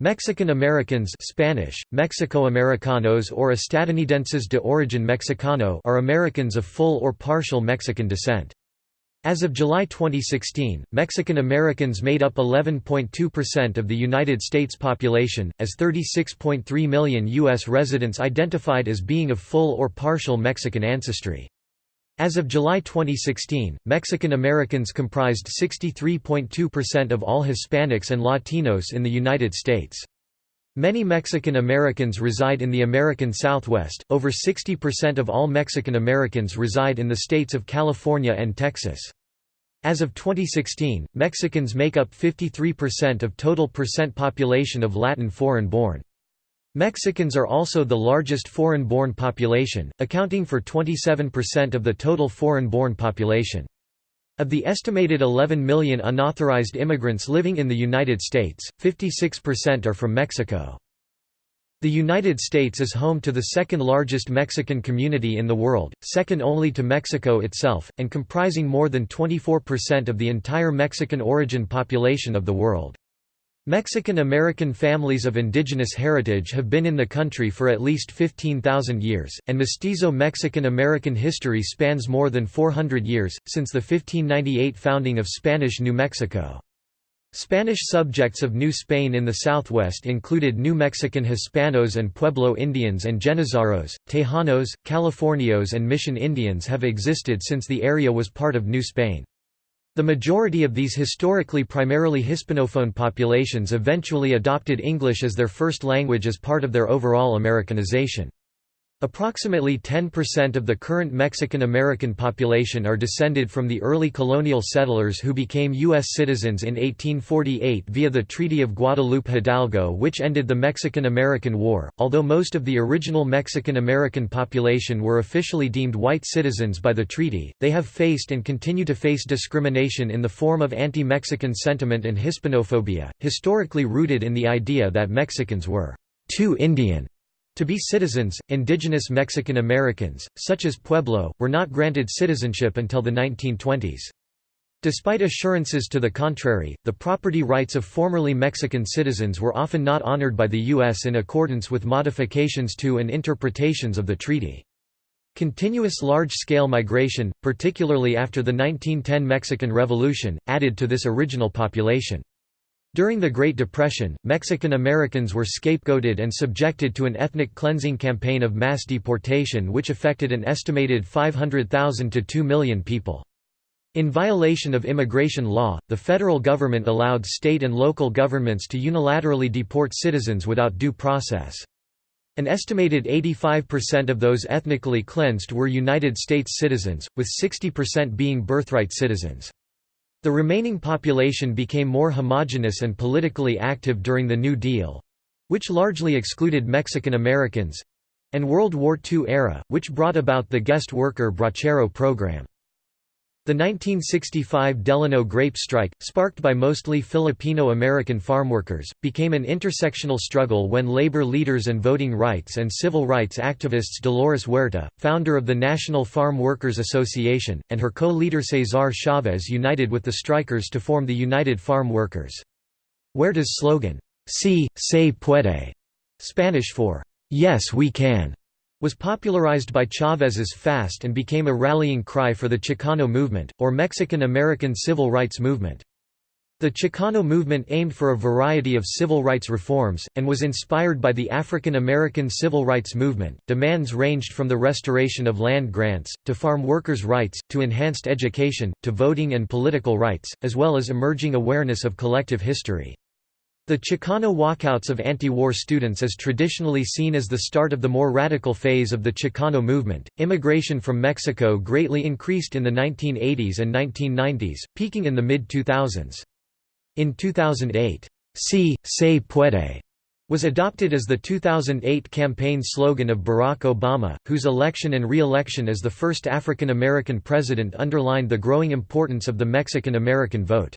Mexican Americans Spanish, Mexicoamericanos or Estadounidenses de origen mexicano are Americans of full or partial Mexican descent. As of July 2016, Mexican Americans made up 11.2% of the United States population, as 36.3 million U.S. residents identified as being of full or partial Mexican ancestry. As of July 2016, Mexican Americans comprised 63.2% of all Hispanics and Latinos in the United States. Many Mexican Americans reside in the American Southwest, over 60% of all Mexican Americans reside in the states of California and Texas. As of 2016, Mexicans make up 53% of total percent population of Latin foreign-born. Mexicans are also the largest foreign-born population, accounting for 27% of the total foreign-born population. Of the estimated 11 million unauthorized immigrants living in the United States, 56% are from Mexico. The United States is home to the second largest Mexican community in the world, second only to Mexico itself, and comprising more than 24% of the entire Mexican origin population of the world. Mexican American families of indigenous heritage have been in the country for at least 15,000 years, and mestizo Mexican American history spans more than 400 years, since the 1598 founding of Spanish New Mexico. Spanish subjects of New Spain in the southwest included New Mexican Hispanos and Pueblo Indians and Genízaros, Tejanos, Californios and Mission Indians have existed since the area was part of New Spain. The majority of these historically primarily Hispanophone populations eventually adopted English as their first language as part of their overall Americanization. Approximately 10% of the current Mexican-American population are descended from the early colonial settlers who became U.S. citizens in 1848 via the Treaty of Guadalupe-Hidalgo which ended the Mexican-American War. Although most of the original Mexican-American population were officially deemed white citizens by the treaty, they have faced and continue to face discrimination in the form of anti-Mexican sentiment and Hispanophobia, historically rooted in the idea that Mexicans were too Indian to be citizens, indigenous Mexican Americans, such as Pueblo, were not granted citizenship until the 1920s. Despite assurances to the contrary, the property rights of formerly Mexican citizens were often not honored by the U.S. in accordance with modifications to and interpretations of the treaty. Continuous large-scale migration, particularly after the 1910 Mexican Revolution, added to this original population. During the Great Depression, Mexican Americans were scapegoated and subjected to an ethnic cleansing campaign of mass deportation which affected an estimated 500,000 to 2 million people. In violation of immigration law, the federal government allowed state and local governments to unilaterally deport citizens without due process. An estimated 85% of those ethnically cleansed were United States citizens, with 60% being birthright citizens. The remaining population became more homogeneous and politically active during the New Deal—which largely excluded Mexican Americans—and World War II era, which brought about the guest worker bracero program. The 1965 Delano grape strike, sparked by mostly Filipino-American farmworkers, became an intersectional struggle when labor leaders and voting rights and civil rights activists Dolores Huerta, founder of the National Farm Workers Association, and her co-leader Cesar Chavez united with the strikers to form the United Farm Workers. Huerta's slogan, Si, se puede, Spanish for, Yes we can, was popularized by Chávez's FAST and became a rallying cry for the Chicano movement, or Mexican-American civil rights movement. The Chicano movement aimed for a variety of civil rights reforms, and was inspired by the African American civil rights movement. Demands ranged from the restoration of land grants, to farm workers' rights, to enhanced education, to voting and political rights, as well as emerging awareness of collective history. The Chicano walkouts of anti-war students is traditionally seen as the start of the more radical phase of the Chicano movement. Immigration from Mexico greatly increased in the 1980s and 1990s, peaking in the mid-2000s. In 2008, Si, se puede, was adopted as the 2008 campaign slogan of Barack Obama, whose election and re-election as the first African American president underlined the growing importance of the Mexican American vote.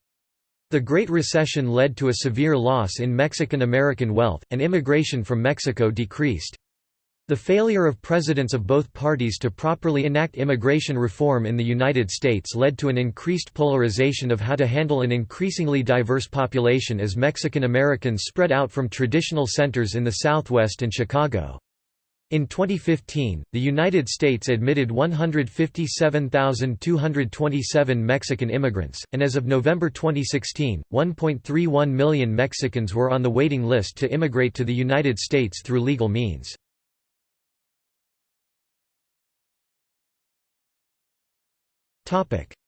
The Great Recession led to a severe loss in Mexican American wealth, and immigration from Mexico decreased. The failure of presidents of both parties to properly enact immigration reform in the United States led to an increased polarization of how to handle an increasingly diverse population as Mexican Americans spread out from traditional centers in the Southwest and Chicago. In 2015, the United States admitted 157,227 Mexican immigrants, and as of November 2016, 1.31 million Mexicans were on the waiting list to immigrate to the United States through legal means.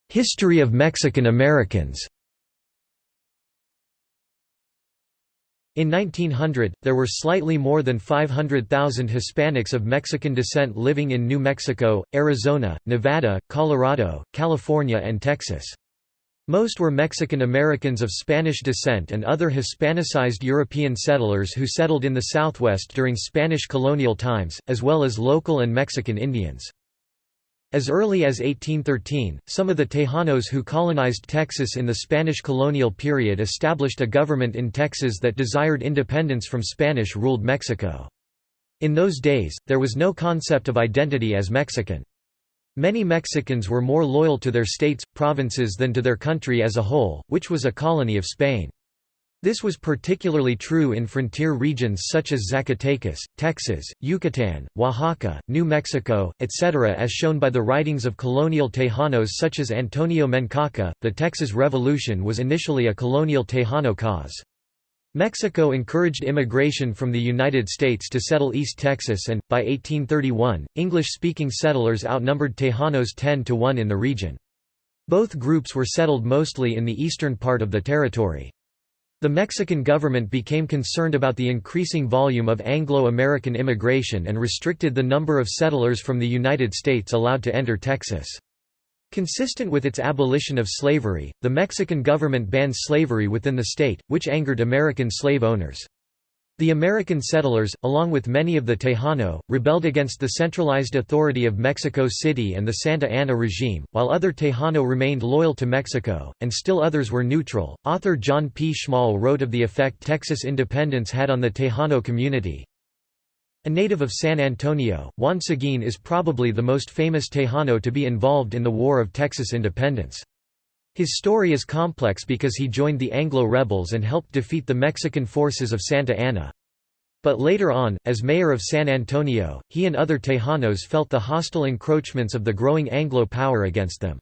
History of Mexican Americans In 1900, there were slightly more than 500,000 Hispanics of Mexican descent living in New Mexico, Arizona, Nevada, Colorado, California and Texas. Most were Mexican Americans of Spanish descent and other Hispanicized European settlers who settled in the Southwest during Spanish colonial times, as well as local and Mexican Indians. As early as 1813, some of the Tejanos who colonized Texas in the Spanish colonial period established a government in Texas that desired independence from Spanish-ruled Mexico. In those days, there was no concept of identity as Mexican. Many Mexicans were more loyal to their states, provinces than to their country as a whole, which was a colony of Spain. This was particularly true in frontier regions such as Zacatecas, Texas, Yucatan, Oaxaca, New Mexico, etc. As shown by the writings of colonial Tejanos such as Antonio Menchaca, the Texas Revolution was initially a colonial Tejano cause. Mexico encouraged immigration from the United States to settle East Texas and, by 1831, English-speaking settlers outnumbered Tejanos 10 to 1 in the region. Both groups were settled mostly in the eastern part of the territory. The Mexican government became concerned about the increasing volume of Anglo-American immigration and restricted the number of settlers from the United States allowed to enter Texas. Consistent with its abolition of slavery, the Mexican government banned slavery within the state, which angered American slave owners. The American settlers, along with many of the Tejano, rebelled against the centralized authority of Mexico City and the Santa Anna regime, while other Tejano remained loyal to Mexico, and still others were neutral. Author John P. Schmall wrote of the effect Texas independence had on the Tejano community. A native of San Antonio, Juan Seguin is probably the most famous Tejano to be involved in the War of Texas independence. His story is complex because he joined the Anglo rebels and helped defeat the Mexican forces of Santa Anna. But later on, as mayor of San Antonio, he and other Tejanos felt the hostile encroachments of the growing Anglo power against them.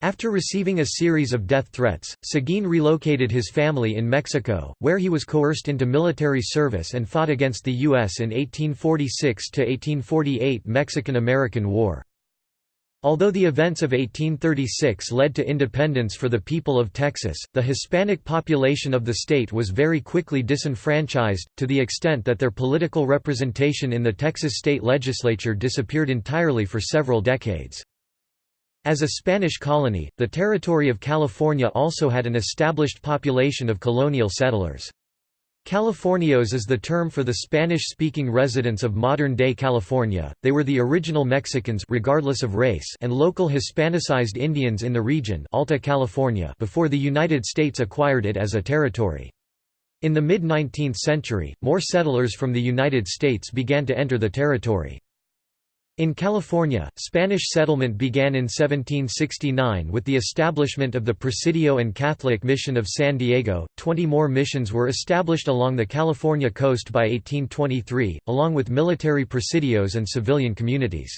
After receiving a series of death threats, Seguin relocated his family in Mexico, where he was coerced into military service and fought against the U.S. in 1846–1848 Mexican–American War. Although the events of 1836 led to independence for the people of Texas, the Hispanic population of the state was very quickly disenfranchised, to the extent that their political representation in the Texas state legislature disappeared entirely for several decades. As a Spanish colony, the territory of California also had an established population of colonial settlers. Californios is the term for the Spanish-speaking residents of modern-day California. They were the original Mexicans regardless of race and local Hispanicized Indians in the region Alta California before the United States acquired it as a territory. In the mid-19th century, more settlers from the United States began to enter the territory. In California, Spanish settlement began in 1769 with the establishment of the Presidio and Catholic Mission of San Diego. Twenty more missions were established along the California coast by 1823, along with military presidios and civilian communities.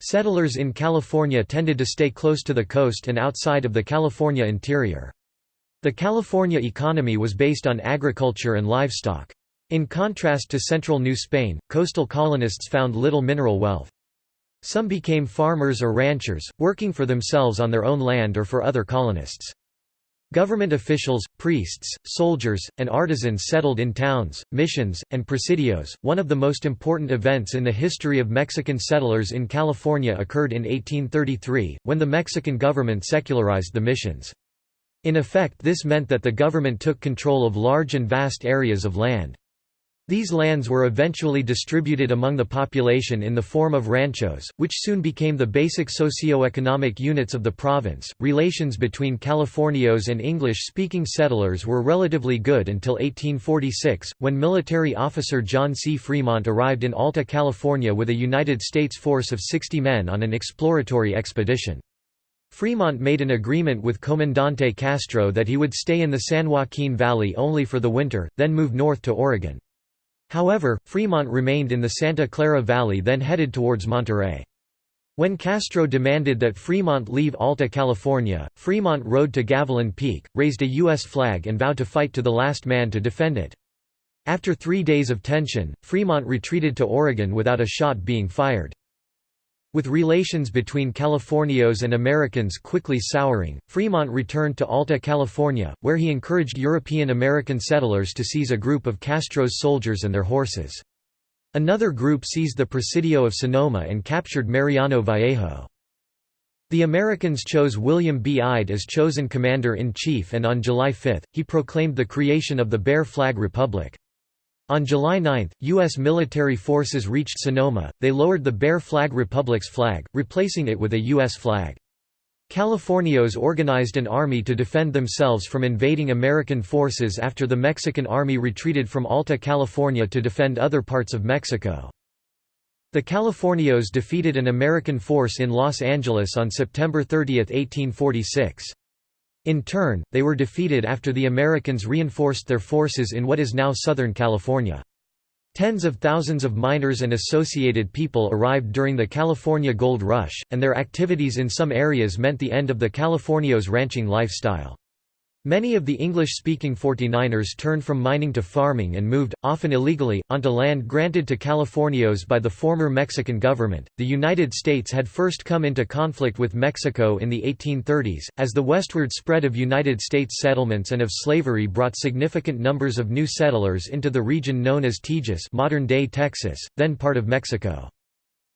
Settlers in California tended to stay close to the coast and outside of the California interior. The California economy was based on agriculture and livestock. In contrast to central New Spain, coastal colonists found little mineral wealth. Some became farmers or ranchers, working for themselves on their own land or for other colonists. Government officials, priests, soldiers, and artisans settled in towns, missions, and presidios. One of the most important events in the history of Mexican settlers in California occurred in 1833, when the Mexican government secularized the missions. In effect, this meant that the government took control of large and vast areas of land. These lands were eventually distributed among the population in the form of ranchos, which soon became the basic socio-economic units of the province. Relations between Californios and English-speaking settlers were relatively good until 1846, when military officer John C. Fremont arrived in Alta California with a United States force of 60 men on an exploratory expedition. Fremont made an agreement with Comandante Castro that he would stay in the San Joaquin Valley only for the winter, then move north to Oregon. However, Fremont remained in the Santa Clara Valley then headed towards Monterey. When Castro demanded that Fremont leave Alta California, Fremont rode to Gavilan Peak, raised a U.S. flag and vowed to fight to the last man to defend it. After three days of tension, Fremont retreated to Oregon without a shot being fired. With relations between Californios and Americans quickly souring, Fremont returned to Alta California, where he encouraged European American settlers to seize a group of Castro's soldiers and their horses. Another group seized the Presidio of Sonoma and captured Mariano Vallejo. The Americans chose William B. Ide as chosen commander-in-chief and on July 5, he proclaimed the creation of the Bear Flag Republic. On July 9, U.S. military forces reached Sonoma, they lowered the Bear Flag Republic's flag, replacing it with a U.S. flag. Californios organized an army to defend themselves from invading American forces after the Mexican army retreated from Alta California to defend other parts of Mexico. The Californios defeated an American force in Los Angeles on September 30, 1846. In turn, they were defeated after the Americans reinforced their forces in what is now Southern California. Tens of thousands of miners and associated people arrived during the California Gold Rush, and their activities in some areas meant the end of the Californios ranching lifestyle. Many of the English-speaking 49ers turned from mining to farming and moved, often illegally, onto land granted to Californios by the former Mexican government. The United States had first come into conflict with Mexico in the 1830s, as the westward spread of United States settlements and of slavery brought significant numbers of new settlers into the region known as Tejas, modern-day Texas, then part of Mexico.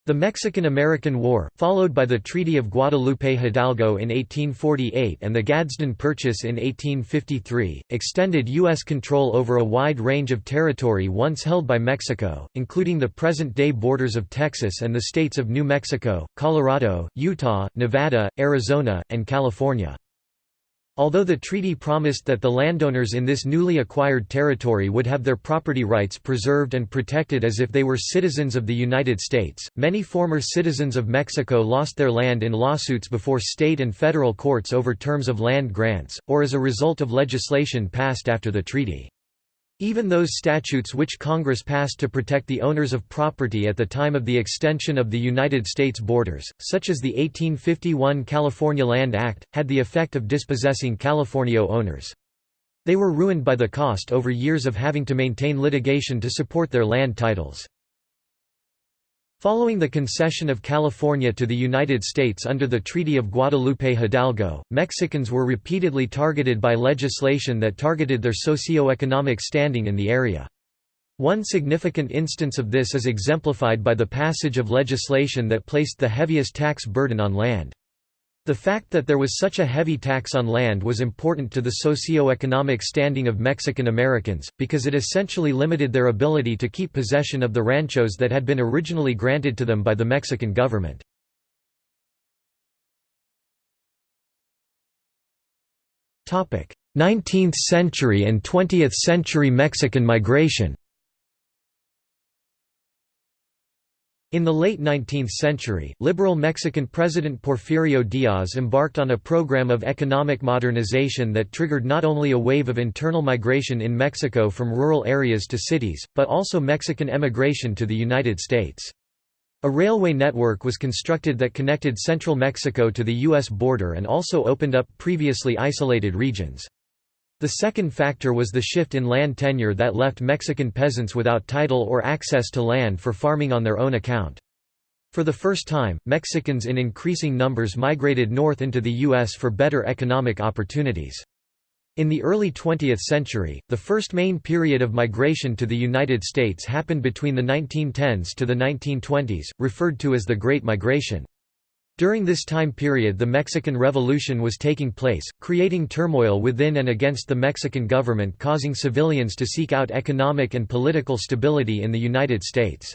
The Mexican–American War, followed by the Treaty of Guadalupe Hidalgo in 1848 and the Gadsden Purchase in 1853, extended U.S. control over a wide range of territory once held by Mexico, including the present-day borders of Texas and the states of New Mexico, Colorado, Utah, Nevada, Arizona, and California. Although the treaty promised that the landowners in this newly acquired territory would have their property rights preserved and protected as if they were citizens of the United States, many former citizens of Mexico lost their land in lawsuits before state and federal courts over terms of land grants, or as a result of legislation passed after the treaty. Even those statutes which Congress passed to protect the owners of property at the time of the extension of the United States borders, such as the 1851 California Land Act, had the effect of dispossessing Californio owners. They were ruined by the cost over years of having to maintain litigation to support their land titles. Following the concession of California to the United States under the Treaty of Guadalupe Hidalgo, Mexicans were repeatedly targeted by legislation that targeted their socio-economic standing in the area. One significant instance of this is exemplified by the passage of legislation that placed the heaviest tax burden on land. The fact that there was such a heavy tax on land was important to the socio-economic standing of Mexican Americans, because it essentially limited their ability to keep possession of the ranchos that had been originally granted to them by the Mexican government. Topic: 19th century and 20th century Mexican migration. In the late 19th century, liberal Mexican President Porfirio Diaz embarked on a program of economic modernization that triggered not only a wave of internal migration in Mexico from rural areas to cities, but also Mexican emigration to the United States. A railway network was constructed that connected central Mexico to the U.S. border and also opened up previously isolated regions. The second factor was the shift in land tenure that left Mexican peasants without title or access to land for farming on their own account. For the first time, Mexicans in increasing numbers migrated north into the U.S. for better economic opportunities. In the early 20th century, the first main period of migration to the United States happened between the 1910s to the 1920s, referred to as the Great Migration. During this time period the Mexican Revolution was taking place, creating turmoil within and against the Mexican government causing civilians to seek out economic and political stability in the United States.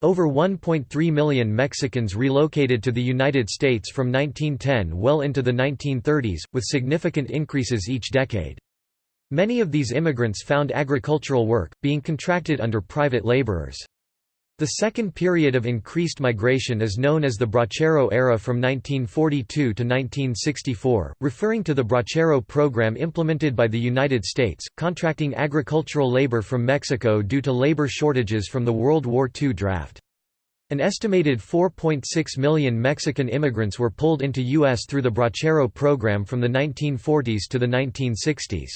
Over 1.3 million Mexicans relocated to the United States from 1910 well into the 1930s, with significant increases each decade. Many of these immigrants found agricultural work, being contracted under private laborers. The second period of increased migration is known as the Bracero era from 1942 to 1964, referring to the Bracero program implemented by the United States, contracting agricultural labor from Mexico due to labor shortages from the World War II draft. An estimated 4.6 million Mexican immigrants were pulled into U.S. through the Bracero program from the 1940s to the 1960s.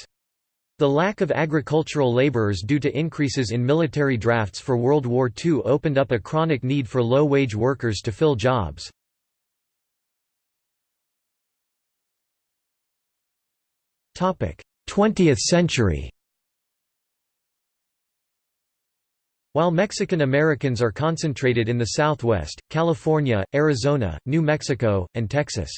The lack of agricultural laborers due to increases in military drafts for World War II opened up a chronic need for low-wage workers to fill jobs. Topic: Twentieth century While Mexican Americans are concentrated in the Southwest, California, Arizona, New Mexico, and Texas.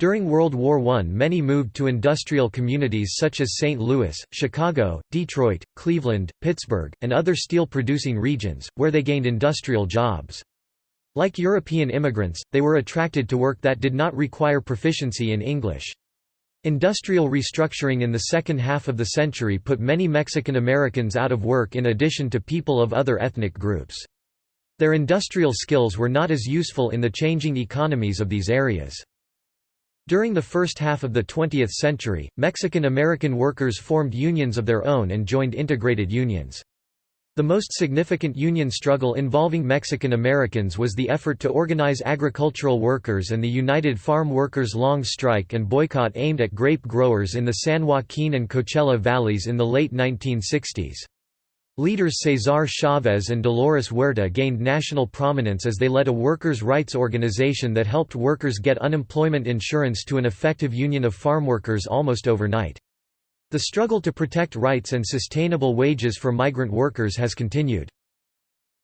During World War I many moved to industrial communities such as St. Louis, Chicago, Detroit, Cleveland, Pittsburgh, and other steel-producing regions, where they gained industrial jobs. Like European immigrants, they were attracted to work that did not require proficiency in English. Industrial restructuring in the second half of the century put many Mexican Americans out of work in addition to people of other ethnic groups. Their industrial skills were not as useful in the changing economies of these areas. During the first half of the 20th century, Mexican-American workers formed unions of their own and joined integrated unions. The most significant union struggle involving Mexican Americans was the effort to organize agricultural workers and the United Farm Workers' long strike and boycott aimed at grape growers in the San Joaquin and Coachella valleys in the late 1960s. Leaders Cesar Chavez and Dolores Huerta gained national prominence as they led a workers' rights organization that helped workers get unemployment insurance to an effective union of farm workers almost overnight. The struggle to protect rights and sustainable wages for migrant workers has continued.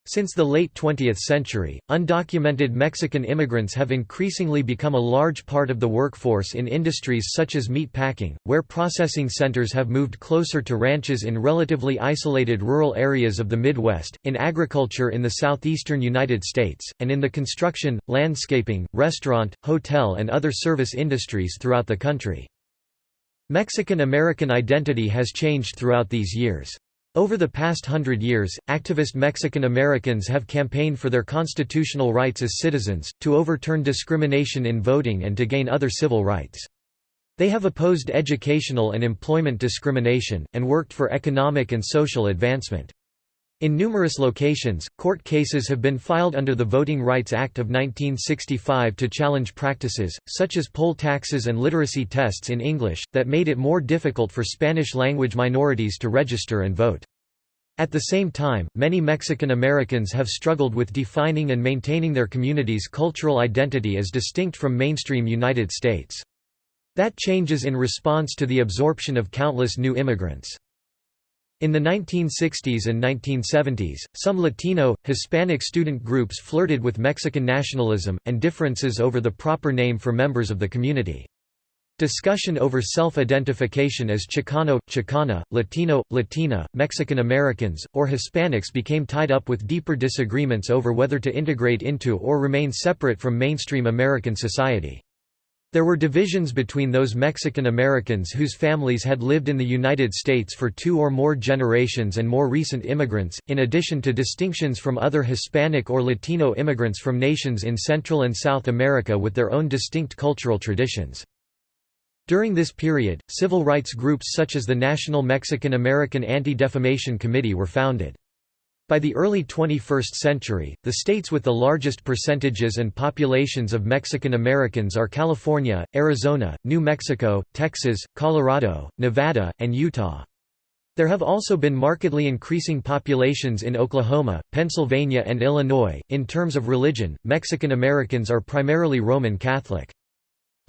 Since the late 20th century, undocumented Mexican immigrants have increasingly become a large part of the workforce in industries such as meat packing, where processing centers have moved closer to ranches in relatively isolated rural areas of the Midwest, in agriculture in the southeastern United States, and in the construction, landscaping, restaurant, hotel and other service industries throughout the country. Mexican-American identity has changed throughout these years. Over the past hundred years, activist Mexican Americans have campaigned for their constitutional rights as citizens, to overturn discrimination in voting and to gain other civil rights. They have opposed educational and employment discrimination, and worked for economic and social advancement. In numerous locations, court cases have been filed under the Voting Rights Act of 1965 to challenge practices, such as poll taxes and literacy tests in English, that made it more difficult for Spanish-language minorities to register and vote. At the same time, many Mexican Americans have struggled with defining and maintaining their community's cultural identity as distinct from mainstream United States. That changes in response to the absorption of countless new immigrants. In the 1960s and 1970s, some Latino, Hispanic student groups flirted with Mexican nationalism, and differences over the proper name for members of the community. Discussion over self-identification as Chicano, Chicana, Latino, Latina, Mexican Americans, or Hispanics became tied up with deeper disagreements over whether to integrate into or remain separate from mainstream American society. There were divisions between those Mexican Americans whose families had lived in the United States for two or more generations and more recent immigrants, in addition to distinctions from other Hispanic or Latino immigrants from nations in Central and South America with their own distinct cultural traditions. During this period, civil rights groups such as the National Mexican American Anti-Defamation Committee were founded. By the early 21st century, the states with the largest percentages and populations of Mexican Americans are California, Arizona, New Mexico, Texas, Colorado, Nevada, and Utah. There have also been markedly increasing populations in Oklahoma, Pennsylvania, and Illinois. In terms of religion, Mexican Americans are primarily Roman Catholic.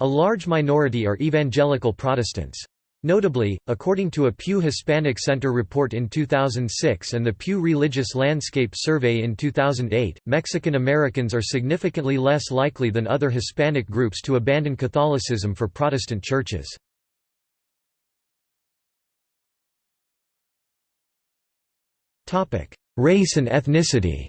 A large minority are evangelical Protestants. Notably, according to a Pew Hispanic Center report in 2006 and the Pew Religious Landscape Survey in 2008, Mexican Americans are significantly less likely than other Hispanic groups to abandon Catholicism for Protestant churches. Race and ethnicity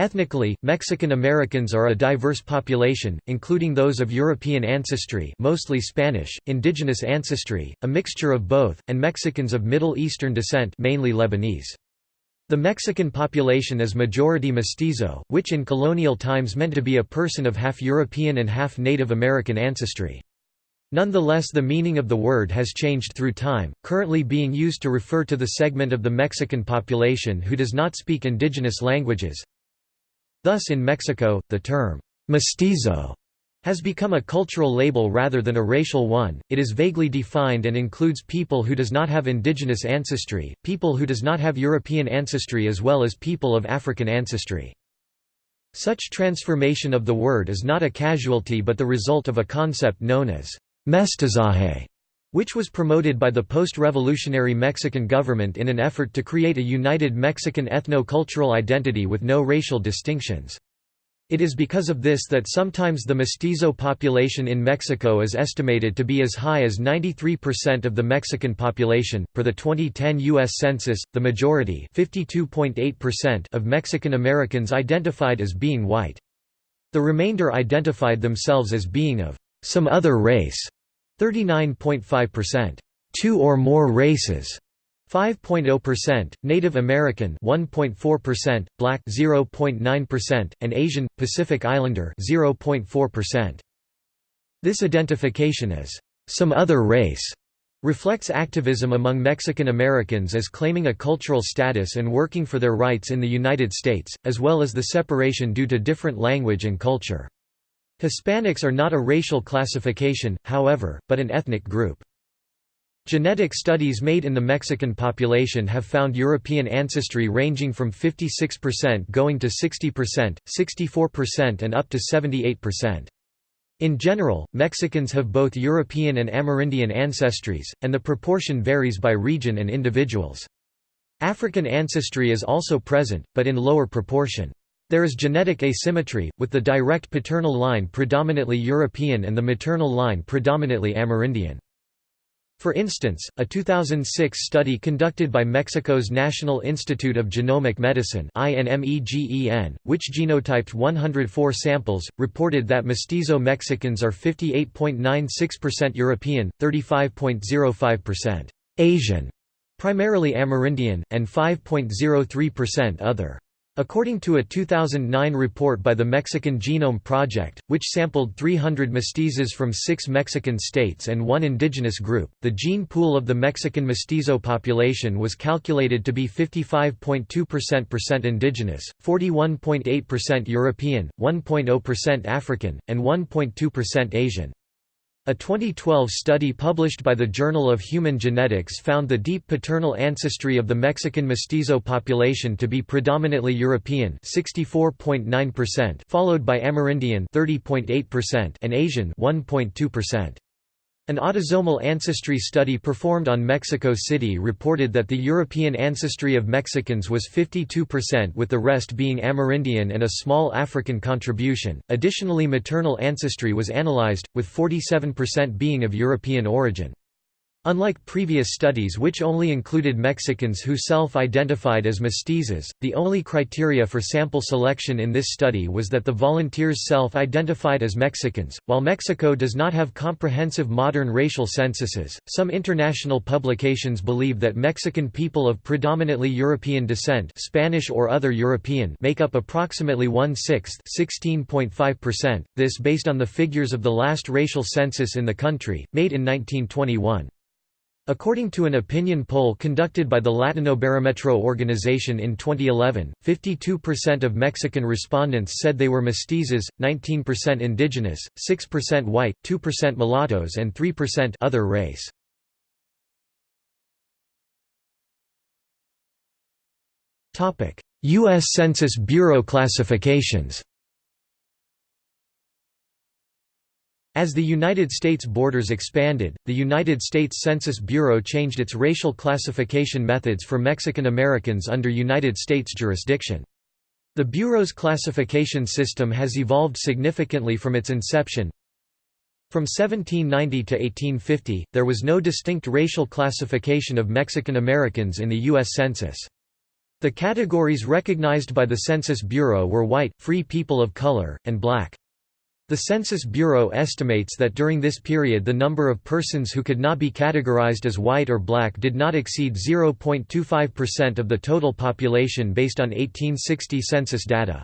Ethnically, Mexican Americans are a diverse population, including those of European ancestry mostly Spanish, indigenous ancestry, a mixture of both, and Mexicans of Middle Eastern descent mainly Lebanese. The Mexican population is majority mestizo, which in colonial times meant to be a person of half European and half Native American ancestry. Nonetheless the meaning of the word has changed through time, currently being used to refer to the segment of the Mexican population who does not speak indigenous languages, Thus in Mexico, the term «mestizo» has become a cultural label rather than a racial one. It is vaguely defined and includes people who does not have indigenous ancestry, people who does not have European ancestry as well as people of African ancestry. Such transformation of the word is not a casualty but the result of a concept known as mestizaje, which was promoted by the post-revolutionary Mexican government in an effort to create a united Mexican ethno-cultural identity with no racial distinctions. It is because of this that sometimes the mestizo population in Mexico is estimated to be as high as 93% of the Mexican population. Per the 2010 U.S. Census, the majority of Mexican Americans identified as being white. The remainder identified themselves as being of some other race. 39.5%. Two or more races 5.0%, Native American 1.4%, Black 0.9%, and Asian Pacific Islander 0.4%. This identification as some other race reflects activism among Mexican Americans as claiming a cultural status and working for their rights in the United States, as well as the separation due to different language and culture. Hispanics are not a racial classification, however, but an ethnic group. Genetic studies made in the Mexican population have found European ancestry ranging from 56% going to 60%, 64% and up to 78%. In general, Mexicans have both European and Amerindian ancestries, and the proportion varies by region and individuals. African ancestry is also present, but in lower proportion. There is genetic asymmetry, with the direct paternal line predominantly European and the maternal line predominantly Amerindian. For instance, a 2006 study conducted by Mexico's National Institute of Genomic Medicine which genotyped 104 samples, reported that mestizo Mexicans are 58.96% European, 35.05% Asian, primarily Amerindian, and 5.03% other. According to a 2009 report by the Mexican Genome Project, which sampled 300 mestizos from six Mexican states and one indigenous group, the gene pool of the Mexican mestizo population was calculated to be 55.2% indigenous, 41.8% European, 1.0% African, and 1.2% Asian. A 2012 study published by the Journal of Human Genetics found the deep paternal ancestry of the Mexican mestizo population to be predominantly European (64.9%), followed by Amerindian (30.8%) and Asian (1.2%). An autosomal ancestry study performed on Mexico City reported that the European ancestry of Mexicans was 52% with the rest being Amerindian and a small African contribution. Additionally, maternal ancestry was analyzed, with 47% being of European origin. Unlike previous studies which only included Mexicans who self-identified as mestizos, the only criteria for sample selection in this study was that the volunteers self-identified as Mexicans. While Mexico does not have comprehensive modern racial censuses, some international publications believe that Mexican people of predominantly European descent, Spanish or other European, make up approximately one-sixth, (16.5%). This based on the figures of the last racial census in the country, made in 1921. According to an opinion poll conducted by the Latinobarometro organization in 2011, 52% of Mexican respondents said they were mestizos, 19% indigenous, 6% white, 2% mulattoes and 3% other race. U.S. Census Bureau classifications As the United States borders expanded, the United States Census Bureau changed its racial classification methods for Mexican Americans under United States jurisdiction. The Bureau's classification system has evolved significantly from its inception. From 1790 to 1850, there was no distinct racial classification of Mexican Americans in the U.S. Census. The categories recognized by the Census Bureau were white, free people of color, and black. The Census Bureau estimates that during this period the number of persons who could not be categorized as white or black did not exceed 0.25% of the total population based on 1860 census data.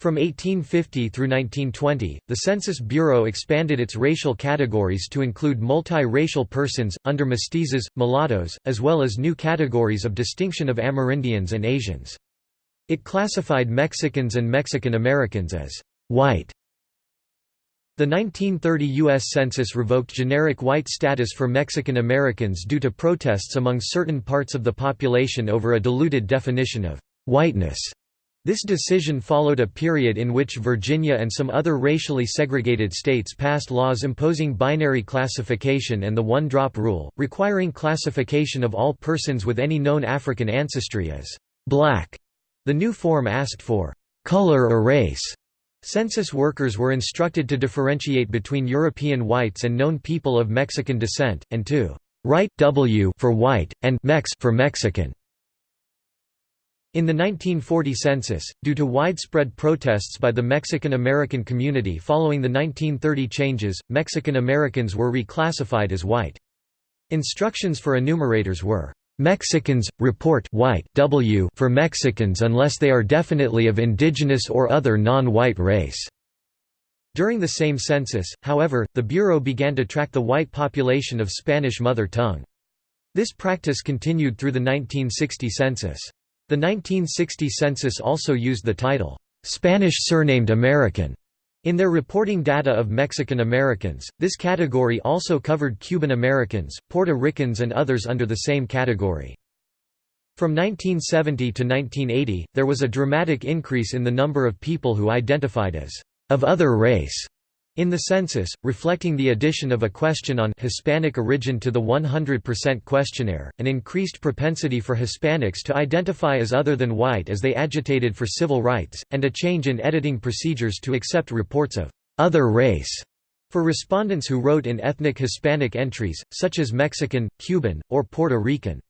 From 1850 through 1920, the Census Bureau expanded its racial categories to include multi-racial persons, under mestizos, mulattoes, as well as new categories of distinction of Amerindians and Asians. It classified Mexicans and Mexican Americans as white the 1930 U.S. Census revoked generic white status for Mexican Americans due to protests among certain parts of the population over a diluted definition of whiteness. This decision followed a period in which Virginia and some other racially segregated states passed laws imposing binary classification and the one-drop rule, requiring classification of all persons with any known African ancestry as black. The new form asked for color or race Census workers were instructed to differentiate between European whites and known people of Mexican descent, and to write W for white, and Mex for Mexican. In the 1940 census, due to widespread protests by the Mexican American community following the 1930 changes, Mexican Americans were reclassified as white. Instructions for enumerators were Mexicans, report white w for Mexicans unless they are definitely of indigenous or other non-white race. During the same census, however, the Bureau began to track the white population of Spanish mother tongue. This practice continued through the 1960 census. The 1960 census also used the title, "'Spanish surnamed American' In their reporting data of Mexican Americans, this category also covered Cuban Americans, Puerto Ricans and others under the same category. From 1970 to 1980, there was a dramatic increase in the number of people who identified as of other race in the census, reflecting the addition of a question on Hispanic origin to the 100% questionnaire, an increased propensity for Hispanics to identify as other than white as they agitated for civil rights, and a change in editing procedures to accept reports of other race for respondents who wrote in ethnic Hispanic entries, such as Mexican, Cuban, or Puerto Rican.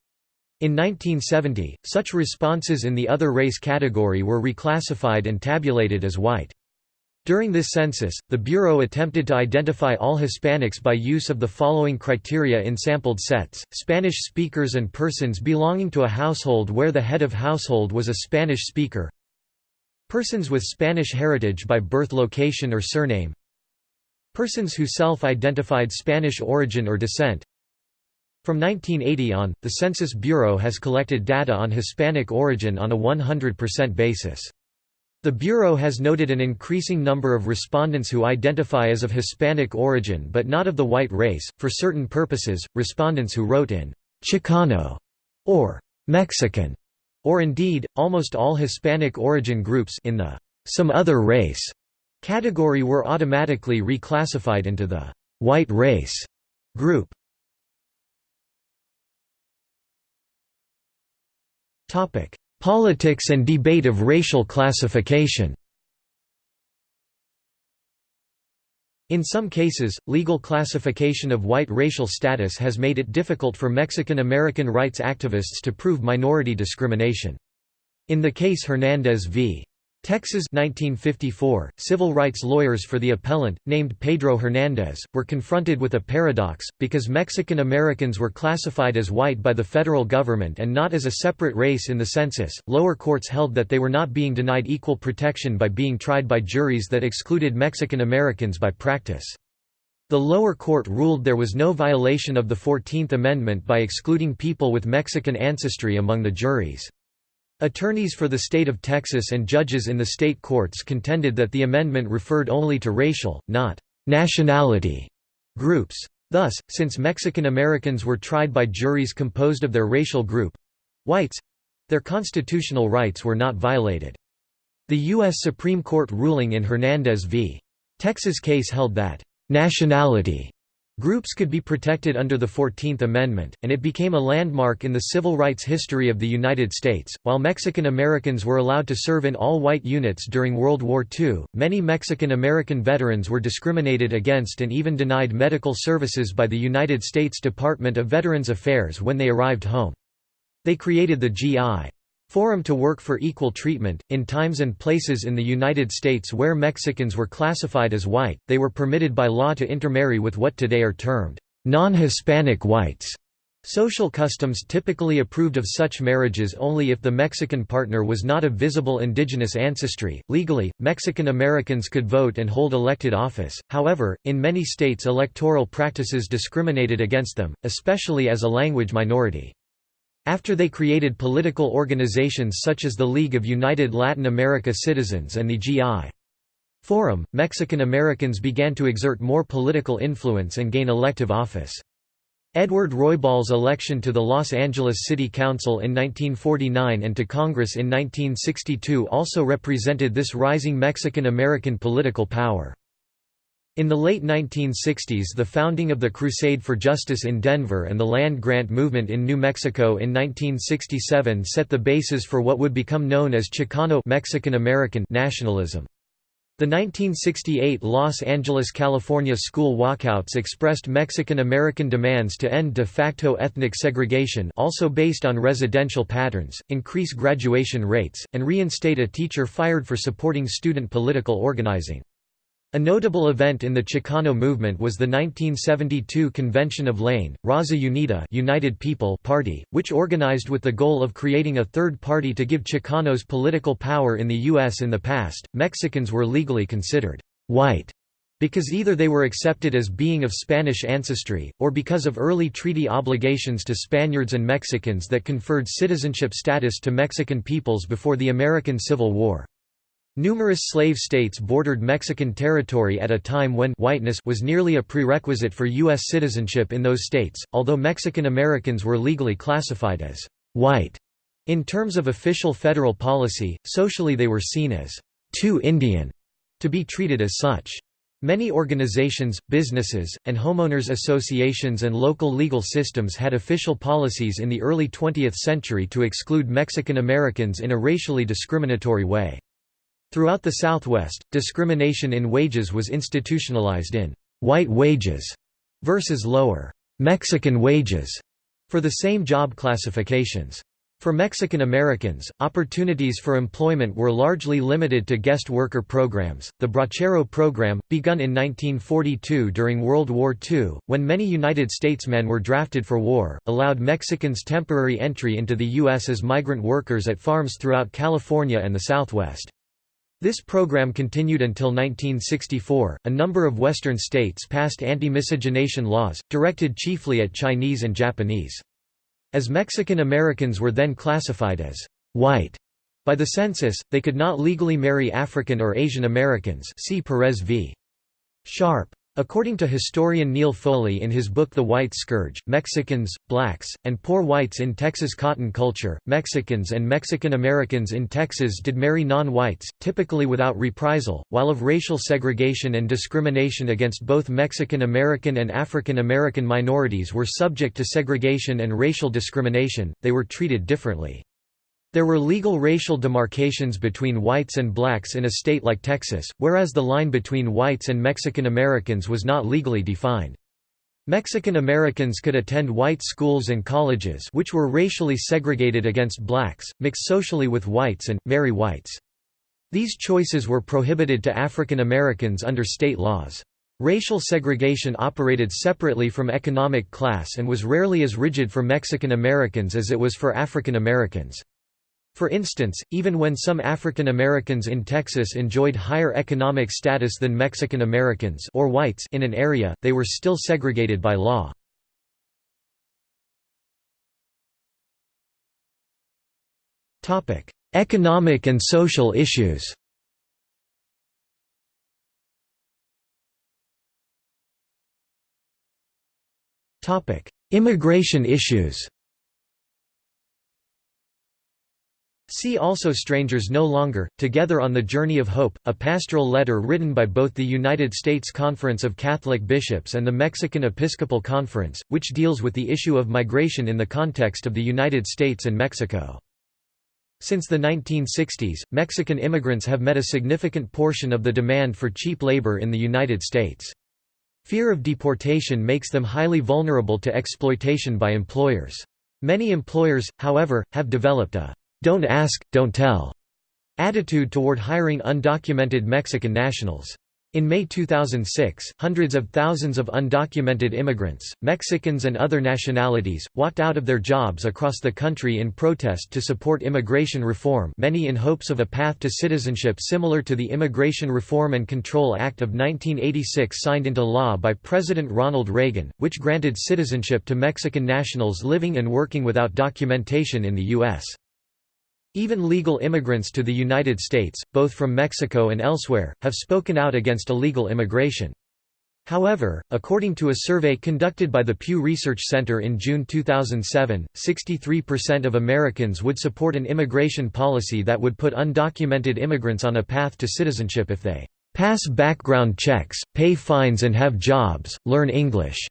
In 1970, such responses in the other race category were reclassified and tabulated as white. During this census, the Bureau attempted to identify all Hispanics by use of the following criteria in sampled sets, Spanish speakers and persons belonging to a household where the head of household was a Spanish speaker Persons with Spanish heritage by birth location or surname Persons who self-identified Spanish origin or descent From 1980 on, the Census Bureau has collected data on Hispanic origin on a 100% basis. The Bureau has noted an increasing number of respondents who identify as of Hispanic origin but not of the white race. For certain purposes, respondents who wrote in Chicano or Mexican, or indeed, almost all Hispanic origin groups in the some other race category were automatically reclassified into the white race group. Topic: Politics and debate of racial classification In some cases, legal classification of white racial status has made it difficult for Mexican American rights activists to prove minority discrimination. In the case Hernandez v. Texas 1954, civil rights lawyers for the appellant, named Pedro Hernandez, were confronted with a paradox, because Mexican Americans were classified as white by the federal government and not as a separate race in the census, lower courts held that they were not being denied equal protection by being tried by juries that excluded Mexican Americans by practice. The lower court ruled there was no violation of the Fourteenth Amendment by excluding people with Mexican ancestry among the juries. Attorneys for the state of Texas and judges in the state courts contended that the amendment referred only to racial, not nationality groups. Thus, since Mexican Americans were tried by juries composed of their racial group—whites—their constitutional rights were not violated. The U.S. Supreme Court ruling in Hernandez v. Texas case held that nationality Groups could be protected under the Fourteenth Amendment, and it became a landmark in the civil rights history of the United States. While Mexican Americans were allowed to serve in all white units during World War II, many Mexican American veterans were discriminated against and even denied medical services by the United States Department of Veterans Affairs when they arrived home. They created the G.I. Forum to work for equal treatment. In times and places in the United States where Mexicans were classified as white, they were permitted by law to intermarry with what today are termed non Hispanic whites. Social customs typically approved of such marriages only if the Mexican partner was not of visible indigenous ancestry. Legally, Mexican Americans could vote and hold elected office, however, in many states electoral practices discriminated against them, especially as a language minority. After they created political organizations such as the League of United Latin America Citizens and the G.I. Forum, Mexican Americans began to exert more political influence and gain elective office. Edward Roybal's election to the Los Angeles City Council in 1949 and to Congress in 1962 also represented this rising Mexican American political power. In the late 1960s the founding of the Crusade for Justice in Denver and the land grant movement in New Mexico in 1967 set the basis for what would become known as Chicano Mexican American nationalism. The 1968 Los Angeles, California school walkouts expressed Mexican American demands to end de facto ethnic segregation also based on residential patterns, increase graduation rates, and reinstate a teacher fired for supporting student political organizing. A notable event in the Chicano movement was the 1972 Convention of La, Raza Unida United People Party, which organized with the goal of creating a third party to give Chicanos political power in the U.S. In the past, Mexicans were legally considered «white» because either they were accepted as being of Spanish ancestry, or because of early treaty obligations to Spaniards and Mexicans that conferred citizenship status to Mexican peoples before the American Civil War. Numerous slave states bordered Mexican territory at a time when whiteness was nearly a prerequisite for U.S. citizenship in those states, although Mexican Americans were legally classified as white. In terms of official federal policy, socially they were seen as too Indian to be treated as such. Many organizations, businesses, and homeowners associations and local legal systems had official policies in the early 20th century to exclude Mexican Americans in a racially discriminatory way. Throughout the Southwest, discrimination in wages was institutionalized in «white wages» versus lower «Mexican wages» for the same job classifications. For Mexican Americans, opportunities for employment were largely limited to guest worker programs. The Bracero program, begun in 1942 during World War II, when many United States men were drafted for war, allowed Mexicans temporary entry into the U.S. as migrant workers at farms throughout California and the Southwest. This program continued until 1964. A number of Western states passed anti miscegenation laws, directed chiefly at Chinese and Japanese. As Mexican Americans were then classified as white by the census, they could not legally marry African or Asian Americans. See Perez v. Sharp. According to historian Neil Foley in his book The White Scourge, Mexicans, blacks, and poor whites in Texas cotton culture, Mexicans and Mexican Americans in Texas did marry non-whites, typically without reprisal, while of racial segregation and discrimination against both Mexican American and African American minorities were subject to segregation and racial discrimination, they were treated differently. There were legal racial demarcations between whites and blacks in a state like Texas, whereas the line between whites and Mexican Americans was not legally defined. Mexican Americans could attend white schools and colleges which were racially segregated against blacks, mix socially with whites and, marry whites. These choices were prohibited to African Americans under state laws. Racial segregation operated separately from economic class and was rarely as rigid for Mexican Americans as it was for African Americans. For instance, even when some African Americans in Texas enjoyed higher economic status than Mexican Americans or whites in an area, they were still segregated by law. Topic: Economic and social issues Topic: Immigration issues See also Strangers No Longer, Together on the Journey of Hope, a pastoral letter written by both the United States Conference of Catholic Bishops and the Mexican Episcopal Conference, which deals with the issue of migration in the context of the United States and Mexico. Since the 1960s, Mexican immigrants have met a significant portion of the demand for cheap labor in the United States. Fear of deportation makes them highly vulnerable to exploitation by employers. Many employers, however, have developed a don't ask, don't tell attitude toward hiring undocumented Mexican nationals. In May 2006, hundreds of thousands of undocumented immigrants, Mexicans and other nationalities, walked out of their jobs across the country in protest to support immigration reform many in hopes of a path to citizenship similar to the Immigration Reform and Control Act of 1986 signed into law by President Ronald Reagan, which granted citizenship to Mexican nationals living and working without documentation in the U.S. Even legal immigrants to the United States, both from Mexico and elsewhere, have spoken out against illegal immigration. However, according to a survey conducted by the Pew Research Center in June 2007, 63% of Americans would support an immigration policy that would put undocumented immigrants on a path to citizenship if they pass background checks, pay fines and have jobs, learn English,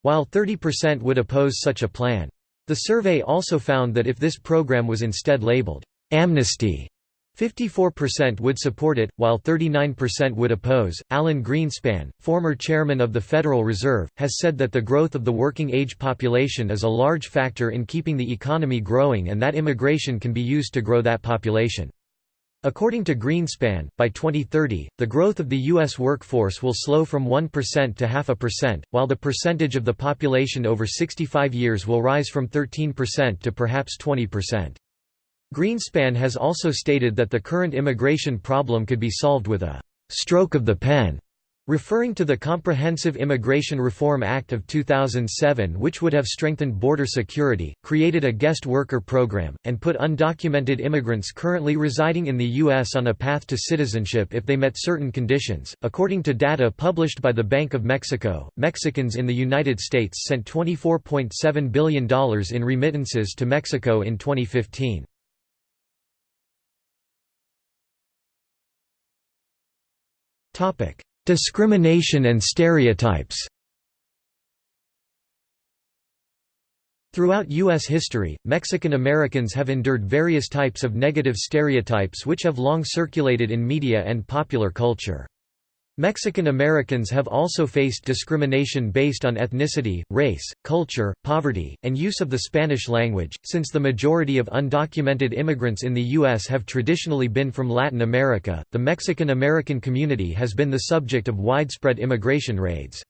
while 30% would oppose such a plan. The survey also found that if this program was instead labeled, "'amnesty' 54% would support it, while 39% would oppose. Alan Greenspan, former chairman of the Federal Reserve, has said that the growth of the working age population is a large factor in keeping the economy growing and that immigration can be used to grow that population. According to Greenspan, by 2030, the growth of the U.S. workforce will slow from 1% to half a percent, while the percentage of the population over 65 years will rise from 13% to perhaps 20%. Greenspan has also stated that the current immigration problem could be solved with a «stroke of the pen» Referring to the Comprehensive Immigration Reform Act of 2007 which would have strengthened border security, created a guest worker program, and put undocumented immigrants currently residing in the U.S. on a path to citizenship if they met certain conditions. According to data published by the Bank of Mexico, Mexicans in the United States sent $24.7 billion in remittances to Mexico in 2015. Topic Discrimination and stereotypes Throughout U.S. history, Mexican Americans have endured various types of negative stereotypes which have long circulated in media and popular culture. Mexican Americans have also faced discrimination based on ethnicity, race, culture, poverty, and use of the Spanish language, since the majority of undocumented immigrants in the U.S. have traditionally been from Latin America. The Mexican American community has been the subject of widespread immigration raids.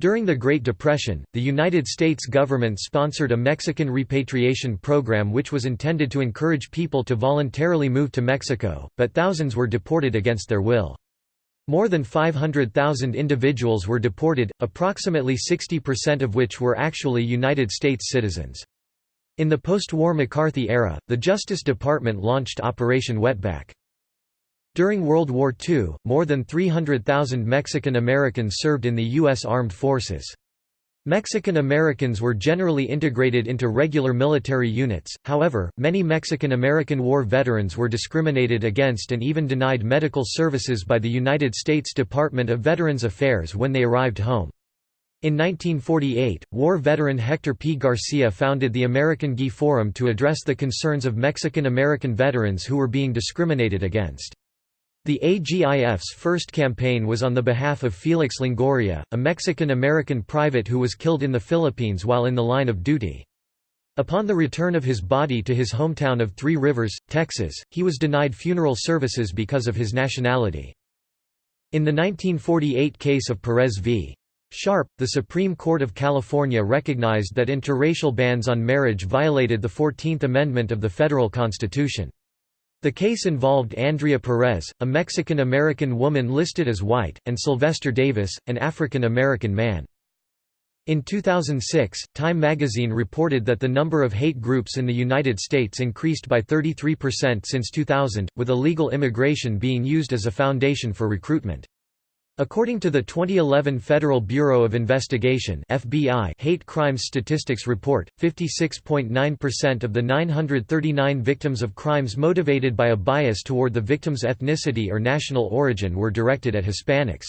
During the Great Depression, the United States government sponsored a Mexican repatriation program which was intended to encourage people to voluntarily move to Mexico, but thousands were deported against their will. More than 500,000 individuals were deported, approximately 60% of which were actually United States citizens. In the post-war McCarthy era, the Justice Department launched Operation Wetback. During World War II, more than 300,000 Mexican Americans served in the U.S. Armed Forces. Mexican Americans were generally integrated into regular military units, however, many Mexican American war veterans were discriminated against and even denied medical services by the United States Department of Veterans Affairs when they arrived home. In 1948, war veteran Hector P. Garcia founded the American GI Forum to address the concerns of Mexican American veterans who were being discriminated against. The AGIF's first campaign was on the behalf of Felix Longoria, a Mexican-American private who was killed in the Philippines while in the line of duty. Upon the return of his body to his hometown of Three Rivers, Texas, he was denied funeral services because of his nationality. In the 1948 case of Perez v. Sharp, the Supreme Court of California recognized that interracial bans on marriage violated the Fourteenth Amendment of the federal Constitution. The case involved Andrea Perez, a Mexican-American woman listed as white, and Sylvester Davis, an African-American man. In 2006, Time magazine reported that the number of hate groups in the United States increased by 33% since 2000, with illegal immigration being used as a foundation for recruitment. According to the 2011 Federal Bureau of Investigation FBI hate crimes statistics report, 56.9% of the 939 victims of crimes motivated by a bias toward the victim's ethnicity or national origin were directed at Hispanics.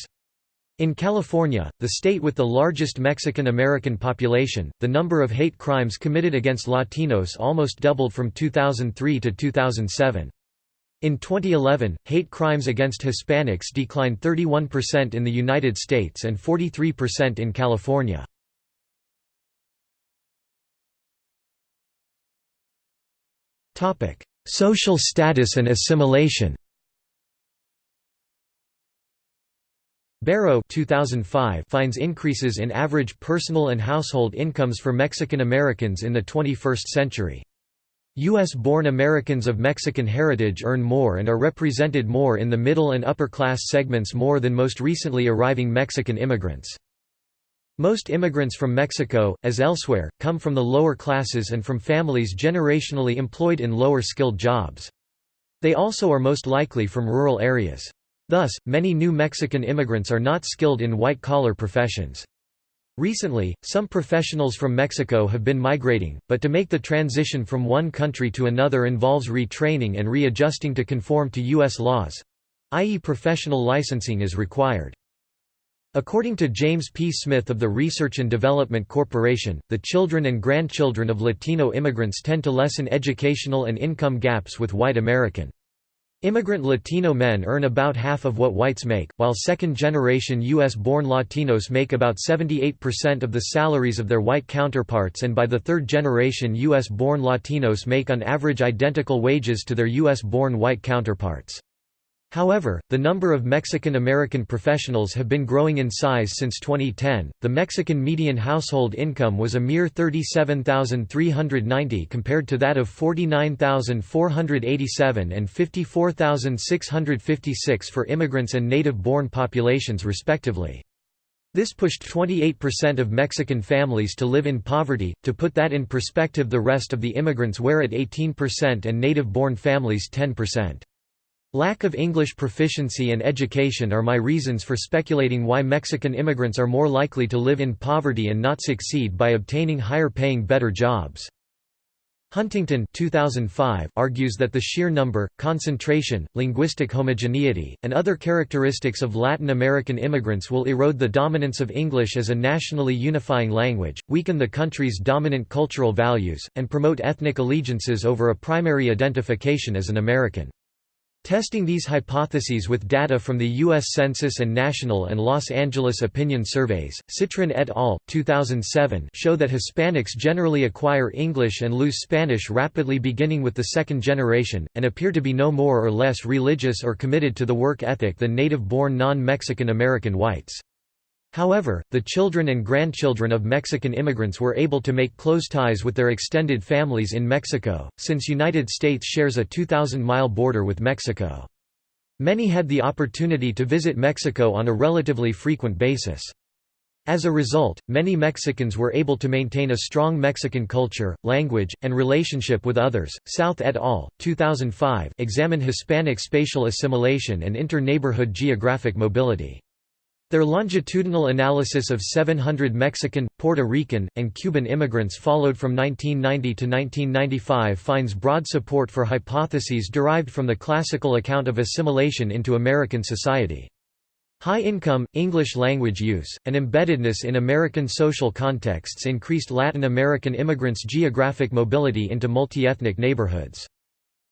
In California, the state with the largest Mexican American population, the number of hate crimes committed against Latinos almost doubled from 2003 to 2007. In 2011, hate crimes against Hispanics declined 31% in the United States and 43% in California. Social status and assimilation Barrow 2005 finds increases in average personal and household incomes for Mexican Americans in the 21st century. U.S.-born Americans of Mexican heritage earn more and are represented more in the middle and upper class segments more than most recently arriving Mexican immigrants. Most immigrants from Mexico, as elsewhere, come from the lower classes and from families generationally employed in lower-skilled jobs. They also are most likely from rural areas. Thus, many new Mexican immigrants are not skilled in white-collar professions. Recently, some professionals from Mexico have been migrating, but to make the transition from one country to another involves retraining and readjusting to conform to U.S. laws—i.e. professional licensing is required. According to James P. Smith of the Research and Development Corporation, the children and grandchildren of Latino immigrants tend to lessen educational and income gaps with white American. Immigrant Latino men earn about half of what whites make, while second-generation U.S.-born Latinos make about 78% of the salaries of their white counterparts and by the third generation U.S.-born Latinos make on average identical wages to their U.S.-born white counterparts. However, the number of Mexican-American professionals have been growing in size since 2010. The Mexican median household income was a mere 37,390 compared to that of 49,487 and 54,656 for immigrants and native-born populations respectively. This pushed 28% of Mexican families to live in poverty. To put that in perspective, the rest of the immigrants were at 18% and native-born families 10%. Lack of English proficiency and education are my reasons for speculating why Mexican immigrants are more likely to live in poverty and not succeed by obtaining higher-paying better jobs. Huntington 2005 argues that the sheer number, concentration, linguistic homogeneity, and other characteristics of Latin American immigrants will erode the dominance of English as a nationally unifying language, weaken the country's dominant cultural values, and promote ethnic allegiances over a primary identification as an American. Testing these hypotheses with data from the U.S. Census and National and Los Angeles Opinion Surveys, Citrin et al. 2007 show that Hispanics generally acquire English and lose Spanish rapidly beginning with the second generation, and appear to be no more or less religious or committed to the work ethic than native-born non-Mexican American whites. However, the children and grandchildren of Mexican immigrants were able to make close ties with their extended families in Mexico, since United States shares a 2,000-mile border with Mexico. Many had the opportunity to visit Mexico on a relatively frequent basis. As a result, many Mexicans were able to maintain a strong Mexican culture, language, and relationship with others. South et al. 2005 examine Hispanic spatial assimilation and inter-neighborhood geographic mobility. Their longitudinal analysis of 700 Mexican, Puerto Rican, and Cuban immigrants followed from 1990 to 1995 finds broad support for hypotheses derived from the classical account of assimilation into American society. High income, English language use, and embeddedness in American social contexts increased Latin American immigrants' geographic mobility into multi-ethnic neighborhoods.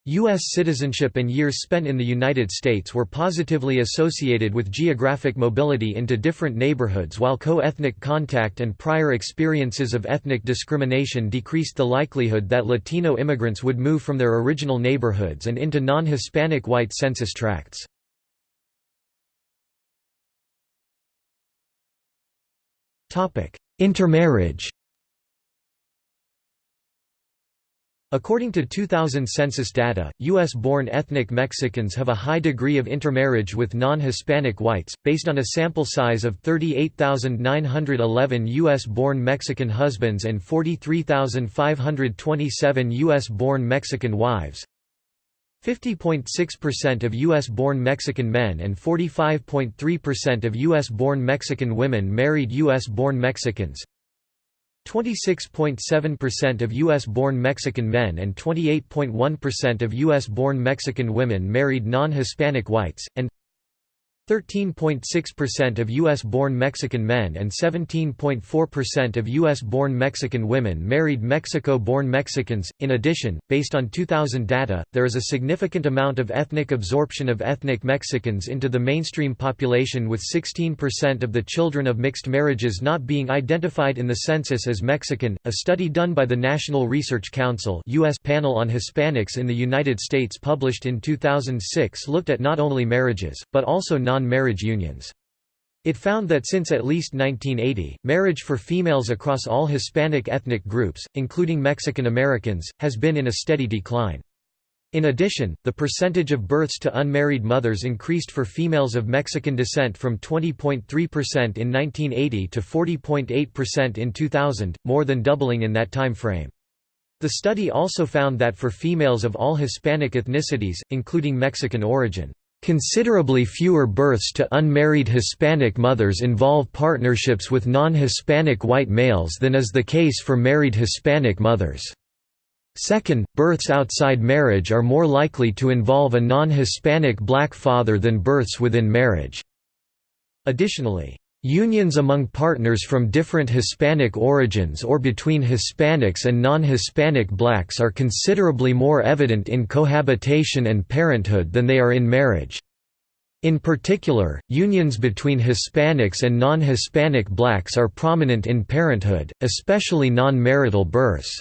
U.S. citizenship and years spent in the United States were positively associated with geographic mobility into different neighborhoods while co-ethnic contact and prior experiences of ethnic discrimination decreased the likelihood that Latino immigrants would move from their original neighborhoods and into non-Hispanic white census tracts. Intermarriage According to 2000 census data, U.S.-born ethnic Mexicans have a high degree of intermarriage with non-Hispanic whites, based on a sample size of 38,911 U.S.-born Mexican husbands and 43,527 U.S.-born Mexican wives. 50.6% of U.S.-born Mexican men and 45.3% of U.S.-born Mexican women married U.S.-born Mexicans. 26.7% of U.S.-born Mexican men and 28.1% of U.S.-born Mexican women married non-Hispanic whites, and 13.6% of U.S.-born Mexican men and 17.4% of U.S.-born Mexican women married Mexico-born Mexicans. In addition, based on 2000 data, there is a significant amount of ethnic absorption of ethnic Mexicans into the mainstream population with 16% of the children of mixed marriages not being identified in the census as Mexican. A study done by the National Research Council (US) Panel on Hispanics in the United States published in 2006 looked at not only marriages but also non non-marriage unions. It found that since at least 1980, marriage for females across all Hispanic ethnic groups, including Mexican Americans, has been in a steady decline. In addition, the percentage of births to unmarried mothers increased for females of Mexican descent from 20.3% in 1980 to 40.8% in 2000, more than doubling in that time frame. The study also found that for females of all Hispanic ethnicities, including Mexican origin, Considerably fewer births to unmarried Hispanic mothers involve partnerships with non-Hispanic white males than is the case for married Hispanic mothers. Second, births outside marriage are more likely to involve a non-Hispanic black father than births within marriage. Additionally, unions among partners from different Hispanic origins or between Hispanics and non-Hispanic blacks are considerably more evident in cohabitation and parenthood than they are in marriage. In particular, unions between Hispanics and non-Hispanic blacks are prominent in parenthood, especially non-marital births.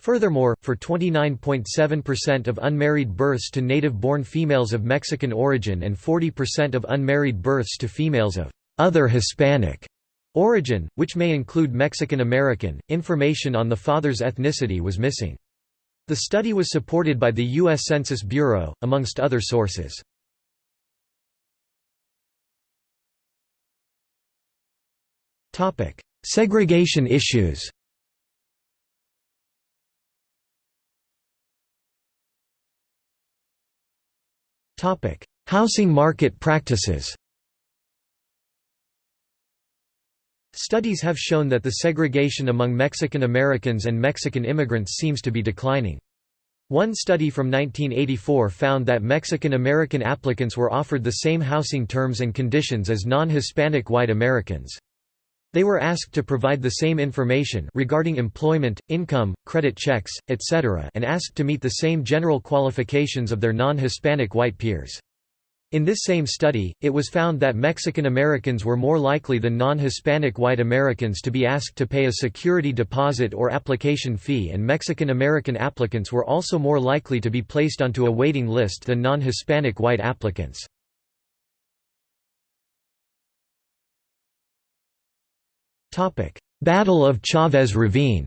Furthermore, for 29.7% of unmarried births to native-born females of Mexican origin and 40% of unmarried births to females of other Hispanic origin, which may include Mexican American, information on the father's ethnicity was missing. The study was supported by the U.S. Census Bureau, amongst other sources. Segregation issues Housing market practices Studies have shown that the segregation among Mexican Americans and Mexican immigrants seems to be declining. One study from 1984 found that Mexican American applicants were offered the same housing terms and conditions as non-Hispanic white Americans. They were asked to provide the same information regarding employment, income, credit checks, etc. and asked to meet the same general qualifications of their non-Hispanic white peers. In this same study, it was found that Mexican Americans were more likely than non-Hispanic white Americans to be asked to pay a security deposit or application fee and Mexican American applicants were also more likely to be placed onto a waiting list than non-Hispanic white applicants. Battle of Chavez Ravine